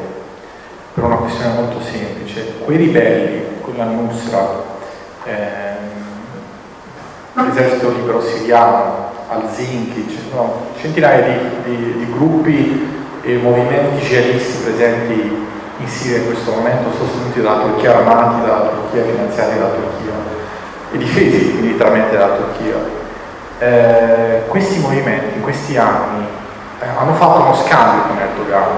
per una questione molto semplice. Quei ribelli, quella Nusra, ehm, l'esercito libero siriano, al-Zinki, no, centinaia di, di, di gruppi e movimenti jihadisti presenti in Siria in questo momento sostenuti dalla Turchia, armati dalla Turchia, finanziati dalla Turchia e difesi militarmente dalla Turchia. Eh, questi movimenti in questi anni eh, hanno fatto uno scambio con Erdogan.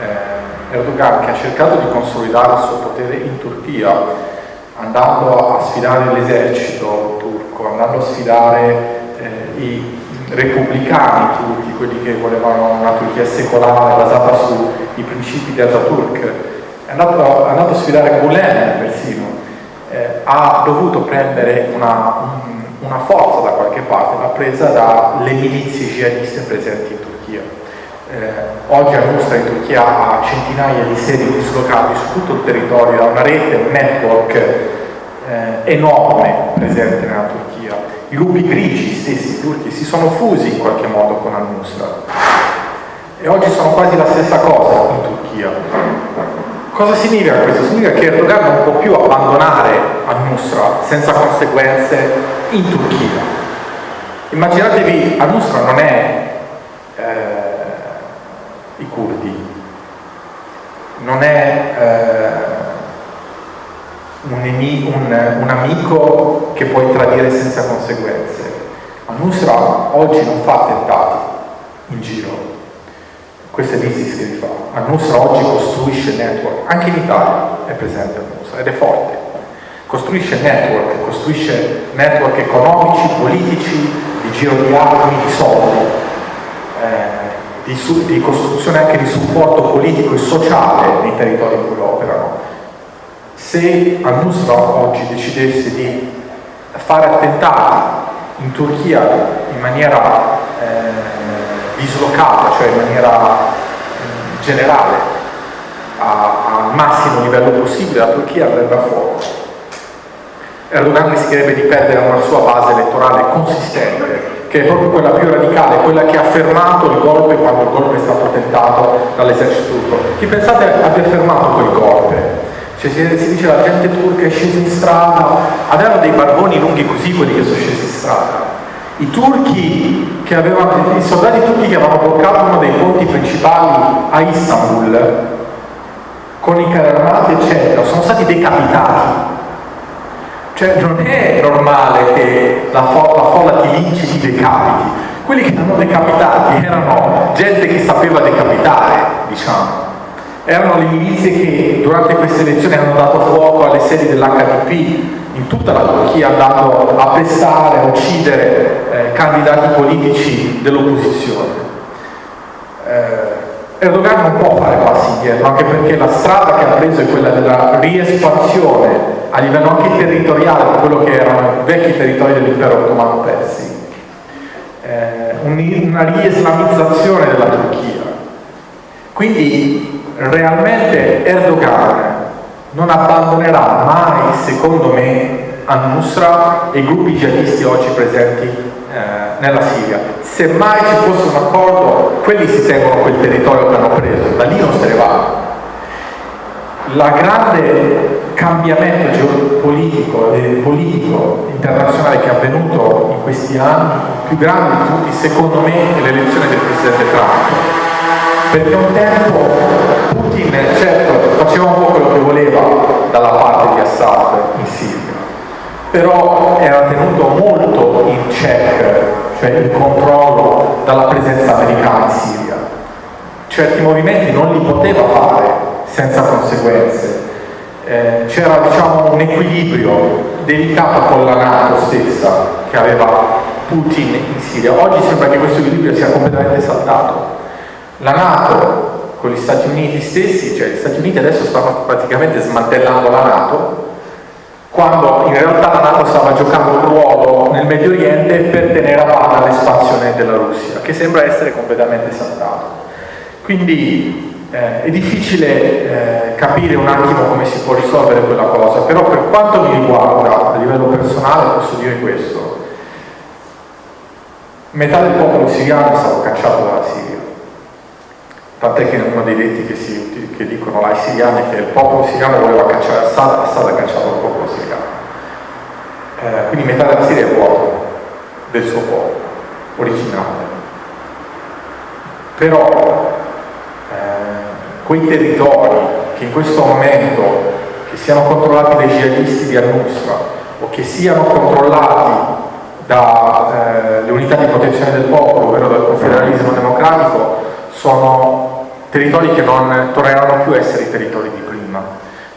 Eh, Erdogan che ha cercato di consolidare il suo potere in Turchia, andando a sfidare l'esercito turco, andando a sfidare eh, i repubblicani turchi, quelli che volevano una Turchia secolare basata sui principi di Ataturk, è andato, è andato a sfidare Gulen persino, eh, ha dovuto prendere una, un, una, forza da qualche parte, l'ha presa dalle milizie jihadiste presenti in Turchia. Eh, oggi Al-Nusra in Turchia ha centinaia di sedi dislocate su tutto il territorio, ha una rete, un network eh, enorme presente nella Turchia. I lupi grigi stessi turchi si sono fusi in qualche modo con Al-Nusra e oggi sono quasi la stessa cosa in Turchia Cosa significa questo? Significa che Erdogan non può più abbandonare al-Nusra senza conseguenze in Turchia. Immaginatevi, al-Nusra non è eh, i curdi, non è eh, un, un, un, amico che puoi tradire senza conseguenze. Al-Nusra oggi non fa attentati in giro, questo è l'ISIS che li fa. Al-Nusra oggi costruisce network, anche in Italia è presente Al-Nusra ed è forte. Costruisce network, costruisce network economici, politici, di giro di armi, di soldi, eh, di, di, costruzione anche di supporto politico e sociale nei territori in cui operano. Se Al-Nusra oggi decidesse di fare attentati in Turchia in maniera dislocata, cioè in maniera generale, al massimo livello possibile, la Turchia andrebbe a fuoco. Erdogan rischierebbe di perdere una sua base elettorale consistente, che è proprio quella più radicale, quella che ha fermato il golpe quando il golpe è stato tentato dall'esercito turco. Chi pensate abbia fermato quel golpe? Cioè, si, si dice la gente turca è scesa in strada, avevano dei barboni lunghi così quelli che sono scesi in strada i turchi che avevano, i soldati turchi che avevano bloccato uno dei ponti principali a Istanbul con i carri eccetera sono stati decapitati Cioè non è normale che la, fo la folla ti linci ti decapiti. Quelli che hanno decapitati erano gente che sapeva decapitare, diciamo. Erano le milizie che durante queste elezioni hanno dato fuoco alle sedi dell'HDP in tutta la Turchia, andando a pestare, a uccidere eh, candidati politici dell'opposizione. Eh, Erdogan non può fare passi indietro, anche perché la strada che ha preso è quella della riespansione a livello anche territoriale di quello che erano i vecchi territori dell'impero ottomano persi. Eh, una rieslamizzazione della Turchia. Quindi realmente Erdogan non abbandonerà mai, secondo me, Al-Nusra e i gruppi jihadisti oggi presenti eh, nella Siria. Se mai ci fosse un accordo, quelli si tengono quel territorio che hanno preso, da lì non se ne va. La grande cambiamento geopolitico e politico internazionale che è avvenuto in questi anni, più grande di tutti, secondo me, è l'elezione del Presidente Trump perché un tempo Putin certo faceva un po' quello che voleva dalla parte di Assad in Siria però era tenuto molto in check cioè in controllo dalla presenza americana in Siria. Certi movimenti non li poteva fare senza conseguenze. Eh, c'era diciamo un equilibrio delicato con la Nato stessa che aveva Putin in Siria. Oggi sembra che questo equilibrio sia completamente saltato la Nato con gli Stati Uniti stessi, cioè gli Stati Uniti adesso stanno praticamente smantellando la Nato, quando in realtà la Nato stava giocando un ruolo nel Medio Oriente per tenere a bada l'espansione della Russia, che sembra essere completamente saltato. Quindi eh, è difficile eh, capire un attimo come si può risolvere quella cosa, però per quanto mi riguarda a livello personale posso dire questo. Metà del popolo siriano è stato cacciato dalla Siria tant'è che uno dei detti che, si, che dicono là i siriani che il popolo siriano voleva cacciare Assad, Assad ha cacciato il popolo siriano. Eh, quindi metà della Siria è vuoto del suo popolo originale. Però eh, quei territori che in questo momento che siano controllati dai jihadisti di Al-Nusra o che siano controllati dalle eh, unità di protezione del popolo, ovvero dal confederalismo democratico, sono territori che non torneranno più a essere i territori di prima,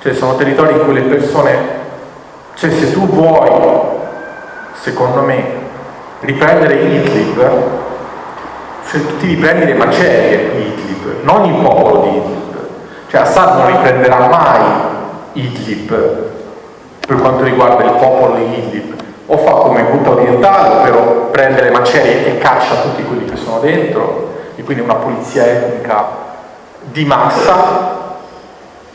cioè sono territori in cui le persone, cioè se tu vuoi, secondo me, riprendere Idlib, cioè ti riprendi le macerie di Idlib, non il popolo di Idlib, cioè Assad non riprenderà mai Idlib per quanto riguarda il popolo di Idlib, o fa come Ghouta orientale, ovvero prende le macerie e caccia tutti quelli che sono dentro, e quindi una pulizia etnica di massa,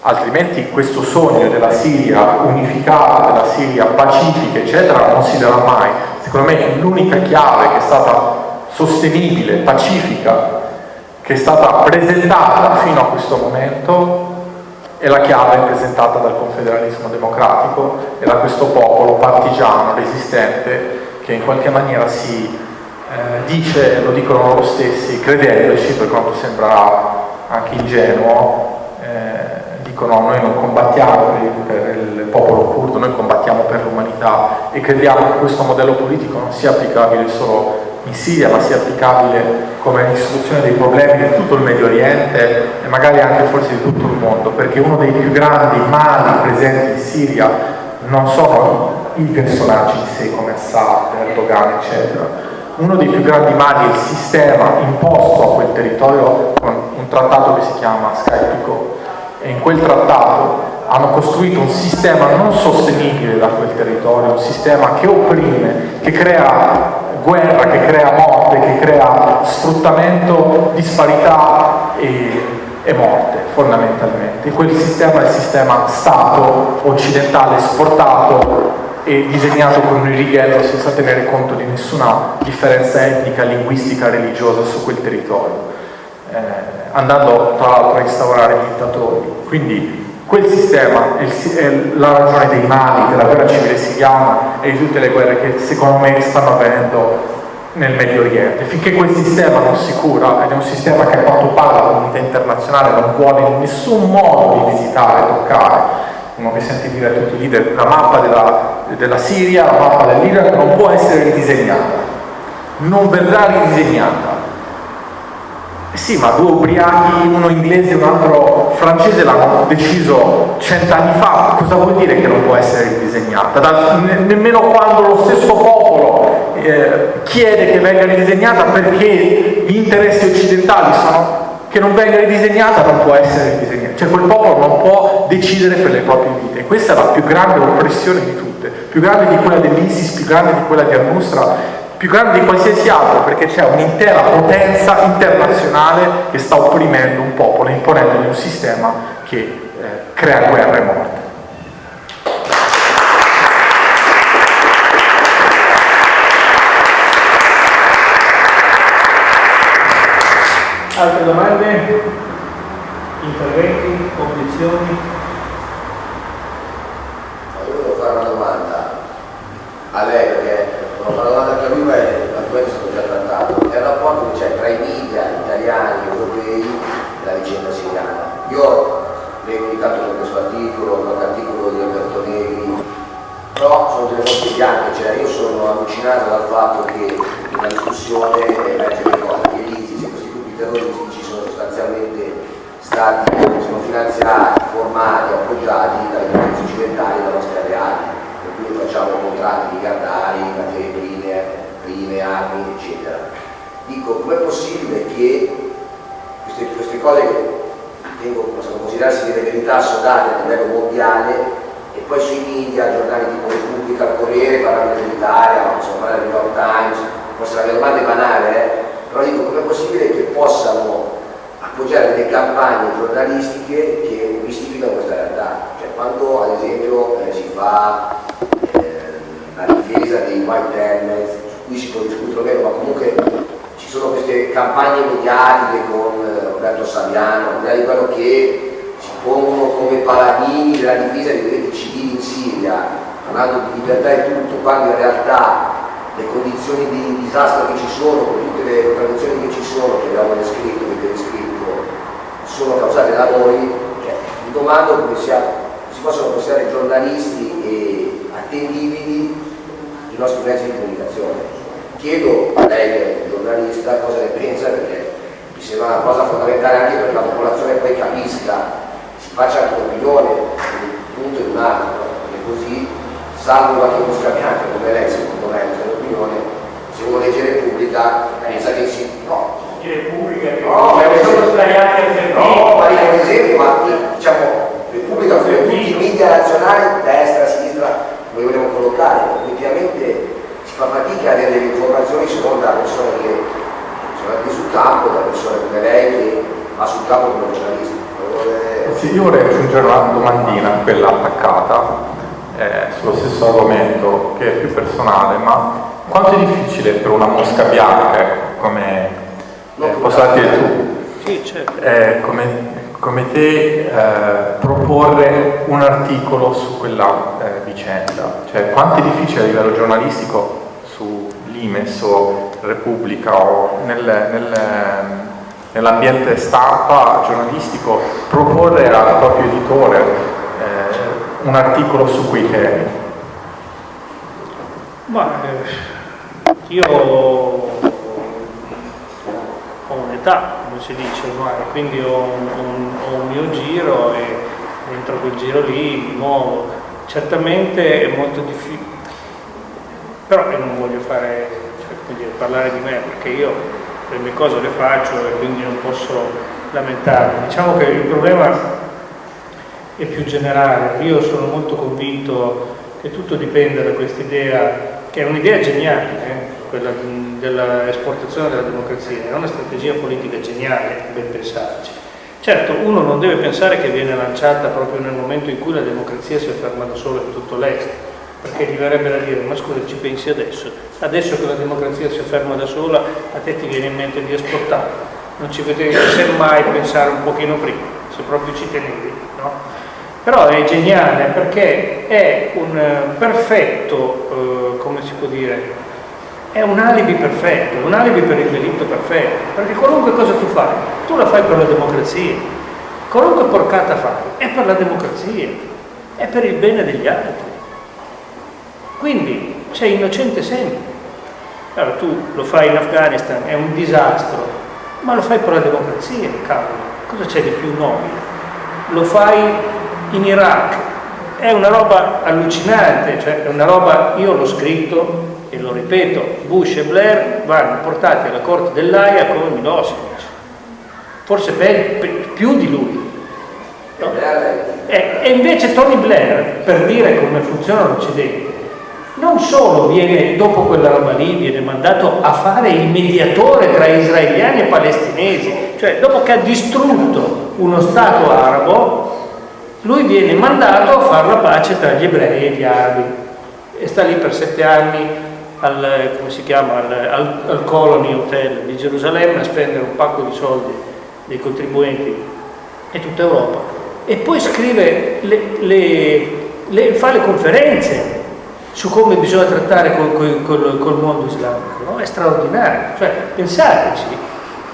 altrimenti questo sogno della Siria unificata, della Siria pacifica, eccetera, non si darà mai. Secondo me l'unica chiave che è stata sostenibile, pacifica, che è stata presentata fino a questo momento è la chiave presentata dal confederalismo democratico e da questo popolo partigiano, resistente, che in qualche maniera si eh, dice, lo dicono loro stessi, credendoci, per quanto sembra anche ingenuo, eh, dicono noi non combattiamo per il popolo curdo, noi combattiamo per l'umanità e crediamo che questo modello politico non sia applicabile solo in Siria, ma sia applicabile come risoluzione dei problemi di tutto il Medio Oriente e magari anche forse di tutto il mondo, perché uno dei più grandi mali presenti in Siria non sono i personaggi in sé come Assad, Erdogan, eccetera, uno dei più grandi mali il sistema imposto a quel territorio con un trattato che si chiama Skypico e in quel trattato hanno costruito un sistema non sostenibile da quel territorio, un sistema che opprime, che crea guerra, che crea morte, che crea sfruttamento, disparità e, e morte fondamentalmente. Quel sistema è il sistema Stato occidentale esportato e disegnato con un righello senza tenere conto di nessuna differenza etnica, linguistica, religiosa su quel territorio, eh, andando tra l'altro a instaurare dittatori. Quindi quel sistema è, il, è, la ragione dei mali della guerra civile siriana e di tutte le guerre che secondo me stanno avvenendo nel Medio Oriente. Finché quel sistema non si cura, ed è un sistema che a quanto pare la comunità internazionale non vuole in nessun modo di visitare, toccare, uno che sente dire a tutti i leader, la mappa della della Siria, la mappa dell'Iraq non può essere ridisegnata, non verrà ridisegnata. Eh sì, ma due ubriachi, uno inglese e un altro francese l'hanno deciso cent'anni fa, cosa vuol dire che non può essere ridisegnata? Da, ne, nemmeno quando lo stesso popolo eh, chiede che venga ridisegnata perché gli interessi occidentali sono che non venga ridisegnata non può essere ridisegnata, cioè quel popolo non può decidere per le proprie vite. Questa è la più grande oppressione di tutte, più grande di quella dell'ISIS, più grande di quella di Al-Nusra, più grande di qualsiasi altro, perché c'è un'intera potenza internazionale che sta opprimendo un popolo, imponendogli un sistema che eh, crea guerra e morte.
Altre domande? Interventi? Obiezioni?
Io volevo fare una domanda a lei perché una domanda anche a lui ma l'argomento è stato già trattato. È il rapporto che c'è tra i media italiani europei e la vicenda siriana. Io leggo ogni tanto per questo articolo, qualche articolo di Alberto Negri, però sono delle cose bianche, cioè io sono allucinato dal fatto che una discussione emerge che cosa, che l'ISIS e questi gruppi terroristici sono sostanzialmente stati sono finanziati, formati, appoggiati dalle potenze occidentali e alleati, per cui facciamo contratti miliardari, materie prime, prime, armi, eccetera. Dico, com'è possibile che queste, queste cose che ritengo possono considerarsi delle verità assodate a livello mondiale e poi sui media, giornali tipo Repubblica, Corriere, parlano dell'Italia, parlare del New York Times, possono avere domande banali, eh? però dico com'è possibile che possano appoggiare delle campagne giornalistiche che mistificano questa realtà, cioè quando ad esempio eh, si fa la difesa dei white helmets, su cui si può discutere meno, ma comunque ci sono queste campagne mediatiche con eh, Roberto Saviano, al di quello che si pongono come paladini della difesa dei diritti civili in Siria, parlando di libertà e tutto, quando in realtà le condizioni di disastro che ci sono, con tutte le contraddizioni che ci sono, che abbiamo descritto, che abbiamo descritto, sono causate da noi, cioè, mi domando come sia, si possono considerare giornalisti e attendibili nostri mezzi di comunicazione. Chiedo a lei un giornalista cosa ne pensa perché mi sembra una cosa fondamentale anche perché la popolazione poi capisca, si faccia anche un'opinione, un punto e un altro, perché così, salvo qualche mosca bianca come lei, secondo me, questa è un'opinione, se uno legge Repubblica pensa che si... No,
Repubblica
No, ma
sono sbagliati
No, ma un esempio, ma diciamo, Repubblica tutti i media nazionali, destra, sinistra, noi vogliamo collocare, effettivamente si fa fatica a avere delle informazioni secondo da persone che sono andate sul campo, da persone come lei che va sul campo come giornalista.
Sì, io vorrei aggiungere una domandina, quella attaccata, eh, sullo stesso argomento che è più personale, ma quanto è difficile per una mosca bianca come eh, posso dire tu?
Sì, certo.
Eh, come, come, te eh, proporre un articolo su quella eh, vicenda, cioè quanto è difficile a livello giornalistico su Limes o Repubblica o nel, nel, nell'ambiente stampa giornalistico proporre al proprio editore eh, un articolo su quei temi?
Ma eh, io ho un'età, si dice ormai, quindi ho un, ho un, mio giro e dentro quel giro lì mi muovo. Certamente è molto difficile, però io non voglio fare, cioè, dire, parlare di me perché io le mie cose le faccio e quindi non posso lamentarmi. Diciamo che il problema è più generale, io sono molto convinto che tutto dipende da questa idea, che è un'idea geniale, eh? quella dell'esportazione della democrazia, è una strategia politica geniale, ben pensarci. Certo, uno non deve pensare che viene lanciata proprio nel momento in cui la democrazia si afferma da sola in tutto l'Est, perché gli verrebbe da dire, ma scusa, ci pensi adesso? Adesso che la democrazia si afferma da sola, a te ti viene in mente di esportarla, non ci potevi semmai pensare un pochino prima, se proprio ci tenevi, no? Però è geniale perché è un perfetto, eh, come si può dire, è un alibi perfetto, un alibi per il delitto perfetto, perché qualunque cosa tu fai, tu la fai per la democrazia, qualunque porcata fai, è per la democrazia, è per il bene degli altri. Quindi sei innocente sempre. Allora tu lo fai in Afghanistan, è un disastro, ma lo fai per la democrazia, cavolo, cosa c'è di più nobile? Lo fai in Iraq, è una roba allucinante, cioè è una roba, io l'ho scritto e lo ripeto, Bush e Blair vanno portati alla corte dell'AIA come Milosevic, forse per, più di lui. No? E, e invece Tony Blair, per dire come funziona l'Occidente, non solo viene, dopo quella roba lì, viene mandato a fare il mediatore tra israeliani e palestinesi, cioè dopo che ha distrutto uno Stato arabo, lui viene mandato a fare la pace tra gli ebrei e gli arabi e sta lì per sette anni al, chiama, al, al Colony Hotel di Gerusalemme a spendere un pacco di soldi dei contribuenti e tutta Europa e poi scrive le, le, le, fa le conferenze su come bisogna trattare col, col, col, col mondo islamico, no? è straordinario, cioè pensateci,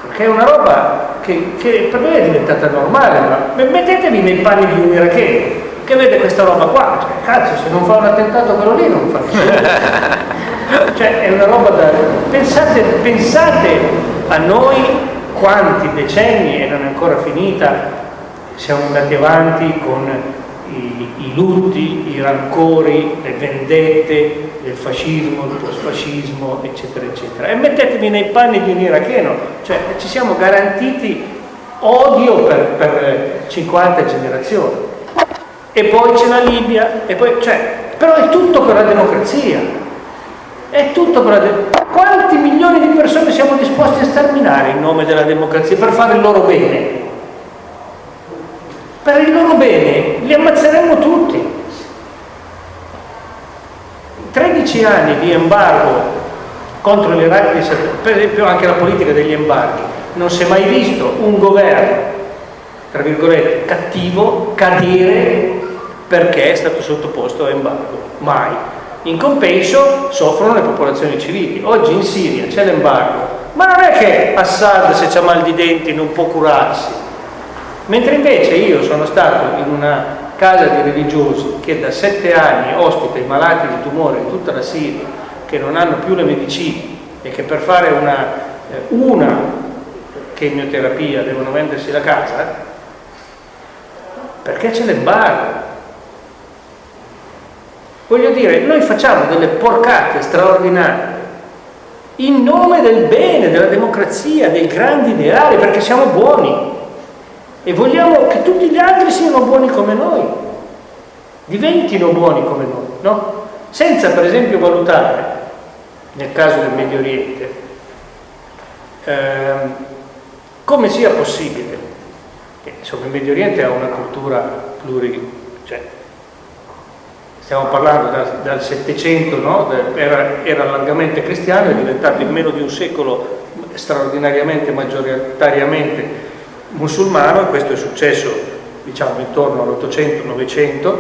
perché è una roba che, che, per noi è diventata normale, ma mettetevi nei panni di un iracheno che vede questa roba qua, cioè, cazzo se non fa un attentato quello lì non fa niente. cioè è una roba da... Pensate, pensate a noi quanti decenni e non è ancora finita siamo andati avanti con i, i, lutti, i rancori, le vendette del fascismo, del postfascismo, eccetera, eccetera. E mettetevi nei panni di un iracheno, cioè ci siamo garantiti odio per, per 50 generazioni. E poi c'è la Libia, poi, cioè, però è tutto per la democrazia. È tutto per la democrazia. Quanti milioni di persone siamo disposti a sterminare in nome della democrazia per fare il loro bene? per il loro bene li ammazzeremmo tutti 13 anni di embargo contro l'Iraq per esempio anche la politica degli embarghi non si è mai visto un governo tra virgolette cattivo cadere perché è stato sottoposto a embargo mai in compenso soffrono le popolazioni civili. Oggi in Siria c'è l'embargo. Ma non è che Assad se c'ha mal di denti non può curarsi. Mentre invece io sono stato in una casa di religiosi che da sette anni ospita i malati di tumore in tutta la Siria, che non hanno più le medicine e che per fare una, eh, una chemioterapia devono vendersi la casa, perché c'è l'embargo. Voglio dire, noi facciamo delle porcate straordinarie in nome del bene, della democrazia, dei grandi ideali, perché siamo buoni e vogliamo che tutti gli altri siano buoni come noi, diventino buoni come noi, no? Senza per esempio valutare, nel caso del Medio Oriente, ehm, come sia possibile, che insomma il Medio Oriente ha una cultura pluri, cioè, stiamo parlando da, dal Settecento, no? era, era largamente cristiano, è diventato in meno di un secolo straordinariamente, maggioritariamente musulmano, e questo è successo diciamo intorno all'800-900,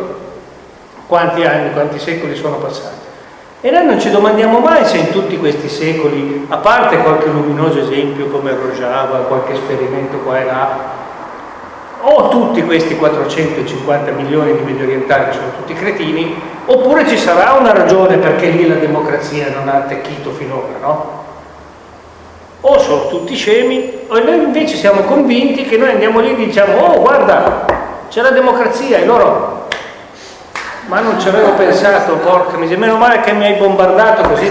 quanti anni, quanti secoli sono passati. E noi non ci domandiamo mai se in tutti questi secoli, a parte qualche luminoso esempio come Rojava, qualche esperimento qua e là, o tutti questi 450 milioni di medio orientali sono tutti cretini, oppure ci sarà una ragione perché lì la democrazia non ha attecchito finora, no? o sono tutti scemi o noi invece siamo convinti che noi andiamo lì e diciamo oh guarda c'è la democrazia e loro ma non ci avevo pensato porca miseria meno male che mi hai bombardato così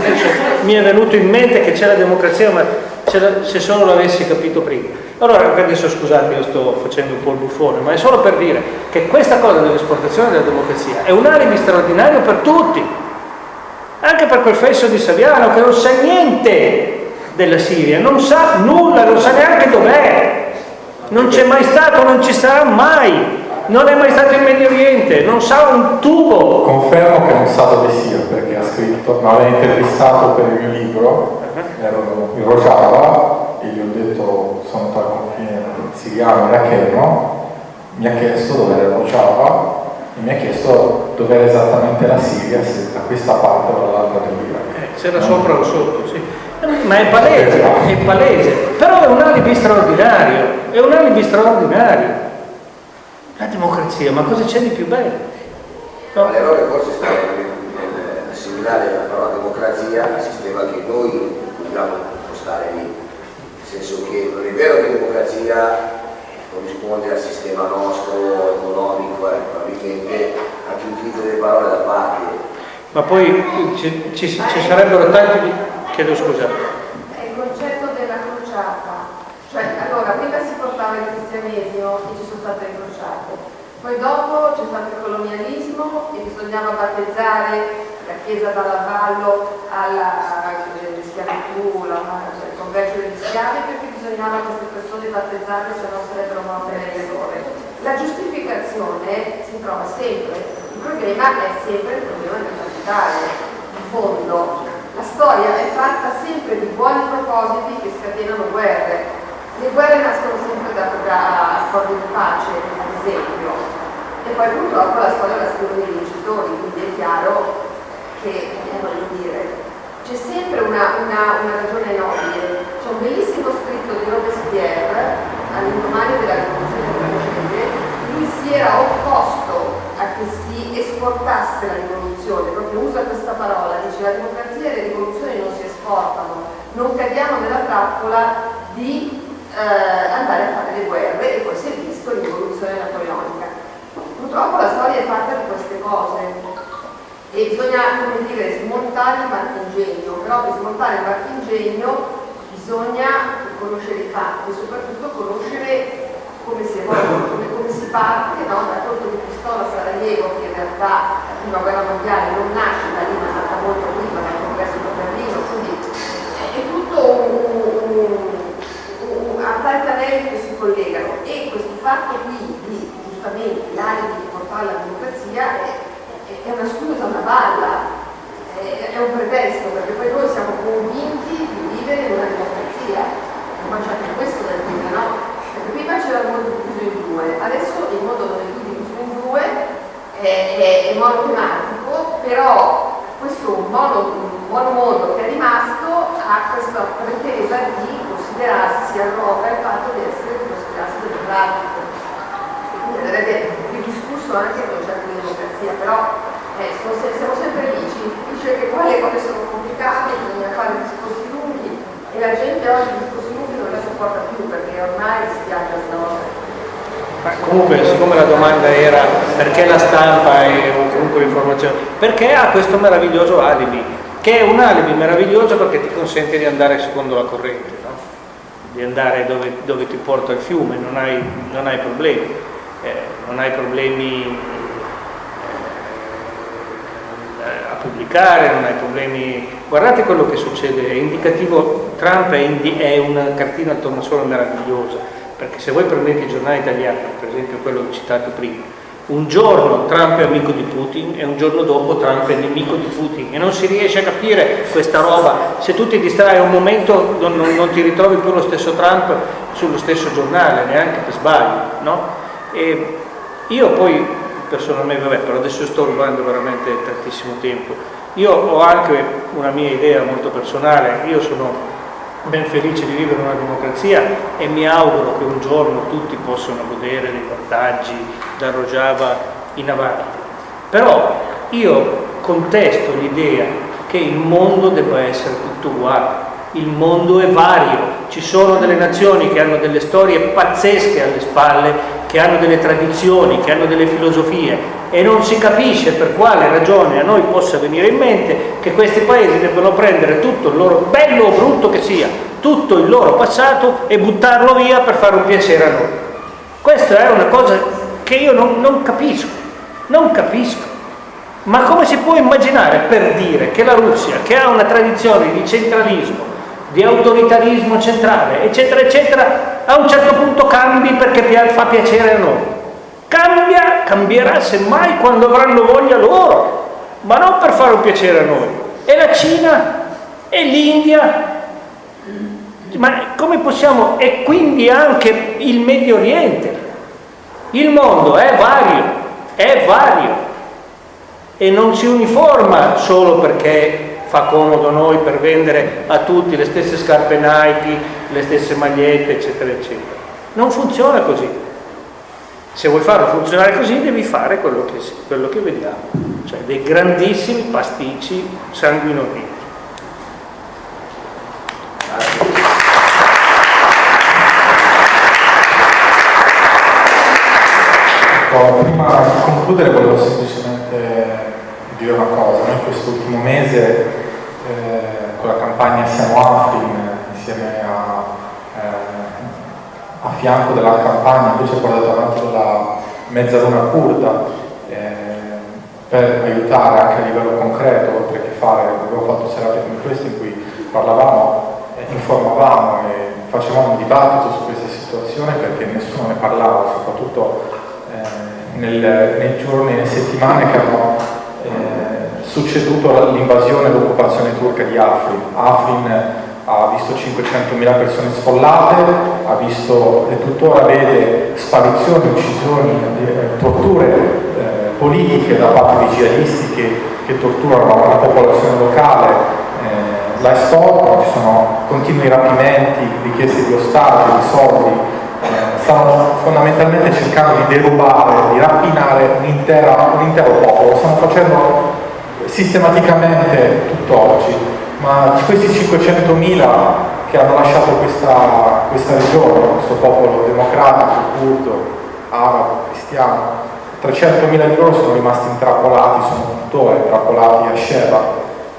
mi è venuto in mente che c'è la democrazia ma se solo l'avessi capito prima allora adesso scusate io sto facendo un po' il buffone ma è solo per dire che questa cosa dell'esportazione della democrazia è un alibi straordinario per tutti anche per quel fesso di Saviano che non sa niente della Siria, non sa nulla, non sa neanche dov'è, non c'è mai stato, non ci sarà mai, non è mai stato in Medio Oriente, non sa un tubo.
Confermo che non sa dove sia perché ha scritto, mi aveva intervistato per il mio libro, ero in Rojava e gli ho detto siriano iracheno, mi ha chiesto dove era Rojava e mi ha chiesto dove era esattamente la Siria, se da questa parte o dall'altra dell'Iraq.
Eh, se era sopra o sotto, sì ma è palese, è palese, però è un alibi straordinario, è un alibi straordinario. La democrazia, ma cosa c'è di più bello?
No? L'errore forse sta nell'assimilare dare la parola democrazia al sistema che noi dobbiamo impostare lì. Nel senso che non è vero che democrazia corrisponde al sistema nostro economico, eh, probabilmente anche l'utilizzo delle parole da parte.
Ma poi ci, ci, ci sarebbero tanti... Chiedo scusa.
È il concetto della crociata. Cioè, allora, prima si portava il cristianesimo e ci sono state le crociate. Poi dopo c'è stato il colonialismo e bisognava battezzare la chiesa dall'avallo alla schiavitù, la, cioè, il commercio degli schiavi bisognava queste persone battezzate se no sarebbero morte nell'errore. La giustificazione si trova sempre, il problema è sempre il problema del capitale, in fondo. La storia è fatta sempre di buoni propositi che scatenano guerre. Le guerre nascono sempre da, accordi di pace, ad esempio, e poi purtroppo la storia la scrivono i vincitori, quindi è chiaro che, eh, voglio dire, c'è sempre una, una, una, ragione nobile. C'è un bellissimo scritto Robespierre all'indomani della rivoluzione francese, lui si era opposto a che si esportasse la rivoluzione, proprio usa questa parola, dice la democrazia e le rivoluzioni non si esportano, non cadiamo nella trappola di eh, andare a fare le guerre. E poi si è visto l'involuzione napoleonica. Purtroppo la storia è fatta di queste cose, e bisogna come dire, smontare il marchingegno, però per smontare il marchingegno bisogna conoscere i fatti e soprattutto conoscere come si, evolve, come, come si parte no? da colpo di pistola a Sarajevo che in realtà la prima guerra mondiale non nasce da lì ma è nata molto prima dal congresso di Berlino quindi è tutto un, un, un, a tanti anelli che si collegano e questo fatto qui di giustamente l'area di portare la democrazia è è una scusa, una balla, è, un pretesto, perché poi noi siamo convinti di vivere in una democrazia, e poi c'è anche questo da dire, no? Perché prima c'era il mondo diviso in due, adesso il più diviso in due, è, è, monotematico, però questo mono, mondo che è rimasto ha questa pretesa di considerarsi, si arroga il fatto di essere considerato democratico. E quindi andrebbe ridiscusso anche il concetto di democrazia, però eh, siamo sempre lì, ci dice che poi le cose sono complicate, bisogna fare discorsi e la gente oggi i discorsi lunghi non la sopporta più perché ormai si viaggia a
ma comunque, siccome la domanda era perché la stampa e comunque l'informazione, perché ha questo meraviglioso alibi, che è un alibi meraviglioso perché ti consente di andare secondo la corrente, no? di andare dove, dove, ti porta il fiume, non hai, non hai problemi, eh, non hai problemi pubblicare, non hai problemi. Guardate quello che succede, è indicativo, Trump è, indi, è una cartina al tornasole meravigliosa, perché se voi prendete i giornali italiani, per esempio quello citato prima, un giorno Trump è amico di Putin e un giorno dopo Trump è nemico di Putin e non si riesce a capire questa roba. Se tu ti distrai un momento non, non, non ti ritrovi più lo stesso Trump sullo stesso giornale, neanche per sbaglio. No? Io poi personalmente, vabbè, però adesso sto rubando veramente tantissimo tempo. Io ho anche una mia idea molto personale, io sono ben felice di vivere in una democrazia e mi auguro che un giorno tutti possano godere dei vantaggi da Rojava in avanti. Però io contesto l'idea che il mondo debba essere tutto uguale, il mondo è vario, ci sono delle nazioni che hanno delle storie pazzesche alle spalle che hanno delle tradizioni, che hanno delle filosofie e non si capisce per quale ragione a noi possa venire in mente che questi paesi debbano prendere tutto il loro, bello o brutto che sia, tutto il loro passato e buttarlo via per fare un piacere a noi. Questa è una cosa che io non, non capisco, non capisco. Ma come si può immaginare per dire che la Russia, che ha una tradizione di centralismo, di autoritarismo centrale, eccetera, eccetera, a un certo punto cambi perché fa piacere a noi. Cambia, cambierà semmai quando avranno voglia loro, ma non per fare un piacere a noi. E la Cina, e l'India, ma come possiamo, e quindi anche il Medio Oriente. Il mondo è vario, è vario e non si uniforma solo perché fa comodo noi per vendere a tutti le stesse scarpe Nike, le stesse magliette, eccetera, eccetera. Non funziona così. Se vuoi farlo funzionare così devi fare quello che, quello che vediamo. cioè dei grandissimi pasticci sanguinolenti.
Ecco, prima di concludere volevo semplicemente dire una cosa, noi quest'ultimo mese con la campagna Siamo Afrin insieme a, eh, a fianco della campagna invece portata avanti dalla mezzaluna curda eh, per aiutare anche a livello concreto, oltre che fare, abbiamo fatto serate come queste in cui parlavamo, eh, informavamo e facevamo un dibattito su questa situazione perché nessuno ne parlava, soprattutto eh, nel, nei giorni e nelle settimane che hanno eh, succeduto l'invasione e l'occupazione turca di Afrin. Afrin ha visto 500.000 persone sfollate, ha visto e tuttora vede sparizioni, uccisioni, eh, torture eh, politiche da parte di jihadisti che, che torturano la popolazione locale, eh, la estorcono, ci sono continui rapimenti, richieste di ostaggi, di soldi, eh, stanno fondamentalmente cercando di derubare, di rapinare un, intera, un intero popolo, lo stanno facendo sistematicamente tutt'oggi ma di questi 500.000 che hanno lasciato questa, questa regione, questo popolo democratico, curdo, arabo, cristiano, 300.000 di loro sono rimasti intrappolati, sono tuttora intrappolati a Sheba,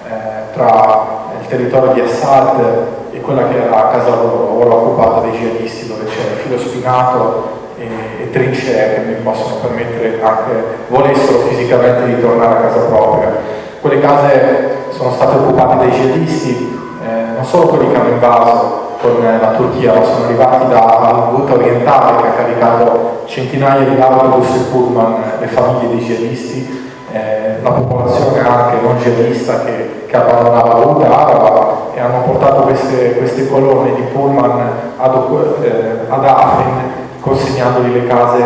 eh, tra il territorio di Assad e quella che era casa loro, ora occupata dai jihadisti, dove c'è filo spinato e, e trincee che mi possono permettere anche, volessero fisicamente di tornare a casa propria. Quelle case sono state occupate dai jihadisti, eh, non solo quelli che hanno invaso con la Turchia, ma sono arrivati dalla Ghouta orientale che ha caricato centinaia di autobus e pullman le famiglie dei jihadisti, eh, la popolazione anche non jihadista che, che abbandonava la Ghouta araba e hanno portato queste, queste colonne di pullman ad, eh, ad Afrin consegnandogli le case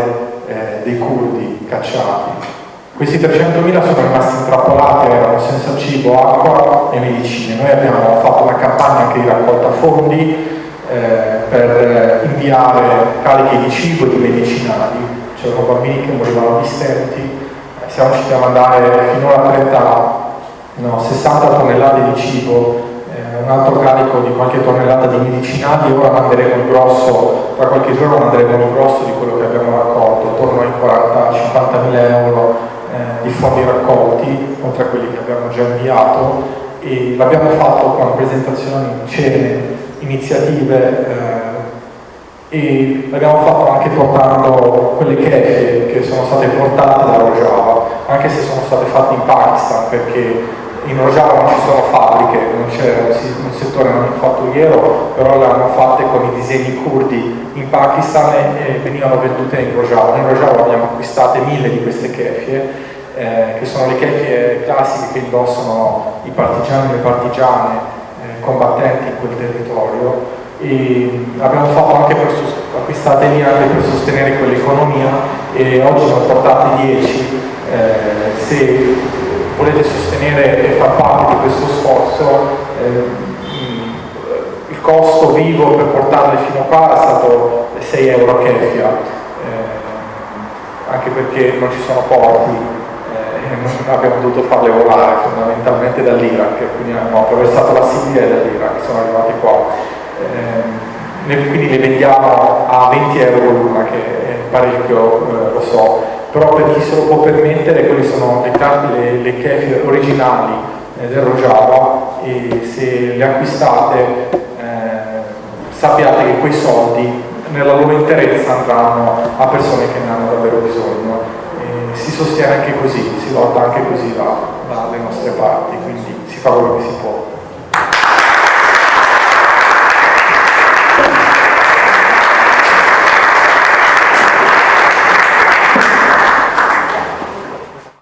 eh, dei curdi cacciati. Questi 300.000 sono rimasti intrappolati, erano senza cibo, acqua e medicine. Noi abbiamo fatto una campagna anche di raccolta fondi eh, per inviare cariche di cibo e di medicinali. C'erano bambini che morivano di eh, siamo riusciti a mandare finora 30, no, 60 tonnellate di cibo, eh, un altro carico di qualche tonnellata di medicinali ora manderemo il grosso, tra qualche giorno manderemo il grosso di quello che abbiamo fondi raccolti, oltre a quelli che abbiamo già inviato, e l'abbiamo fatto con presentazioni, cene, iniziative eh, e l'abbiamo fatto anche portando quelle kefie che sono state portate da Rojava, anche se sono state fatte in Pakistan perché in Rojava non ci sono fabbriche, non c'è un settore manifatturiero, però le hanno fatte con i disegni curdi in Pakistan e venivano vendute in Rojava. In Rojava abbiamo acquistate mille di queste kefie, eh, che sono le kefie classiche che indossano i partigiani e le partigiane eh, combattenti in quel territorio. E abbiamo fatto anche per acquistate lì anche per sostenere quell'economia e oggi ne ho portate 10 eh, se volete sostenere e far parte di questo sforzo, eh, il costo vivo per portarle fino a qua è stato 6 euro a eh, anche perché non ci sono porti, eh, abbiamo dovuto farle volare fondamentalmente dall'Iraq, quindi hanno attraversato la Siria e dall'Iraq, sono arrivati qua. Eh, quindi le vendiamo a 20 euro l'una, che è parecchio, eh, lo so, però per chi se lo può permettere quelle sono le, le, le kefir originali eh, del Rojava e se le acquistate eh, sappiate che quei soldi nella loro interezza andranno a persone che ne hanno davvero bisogno si sostiene anche così, si lotta anche così da, dalle nostre parti, quindi si fa quello che si può.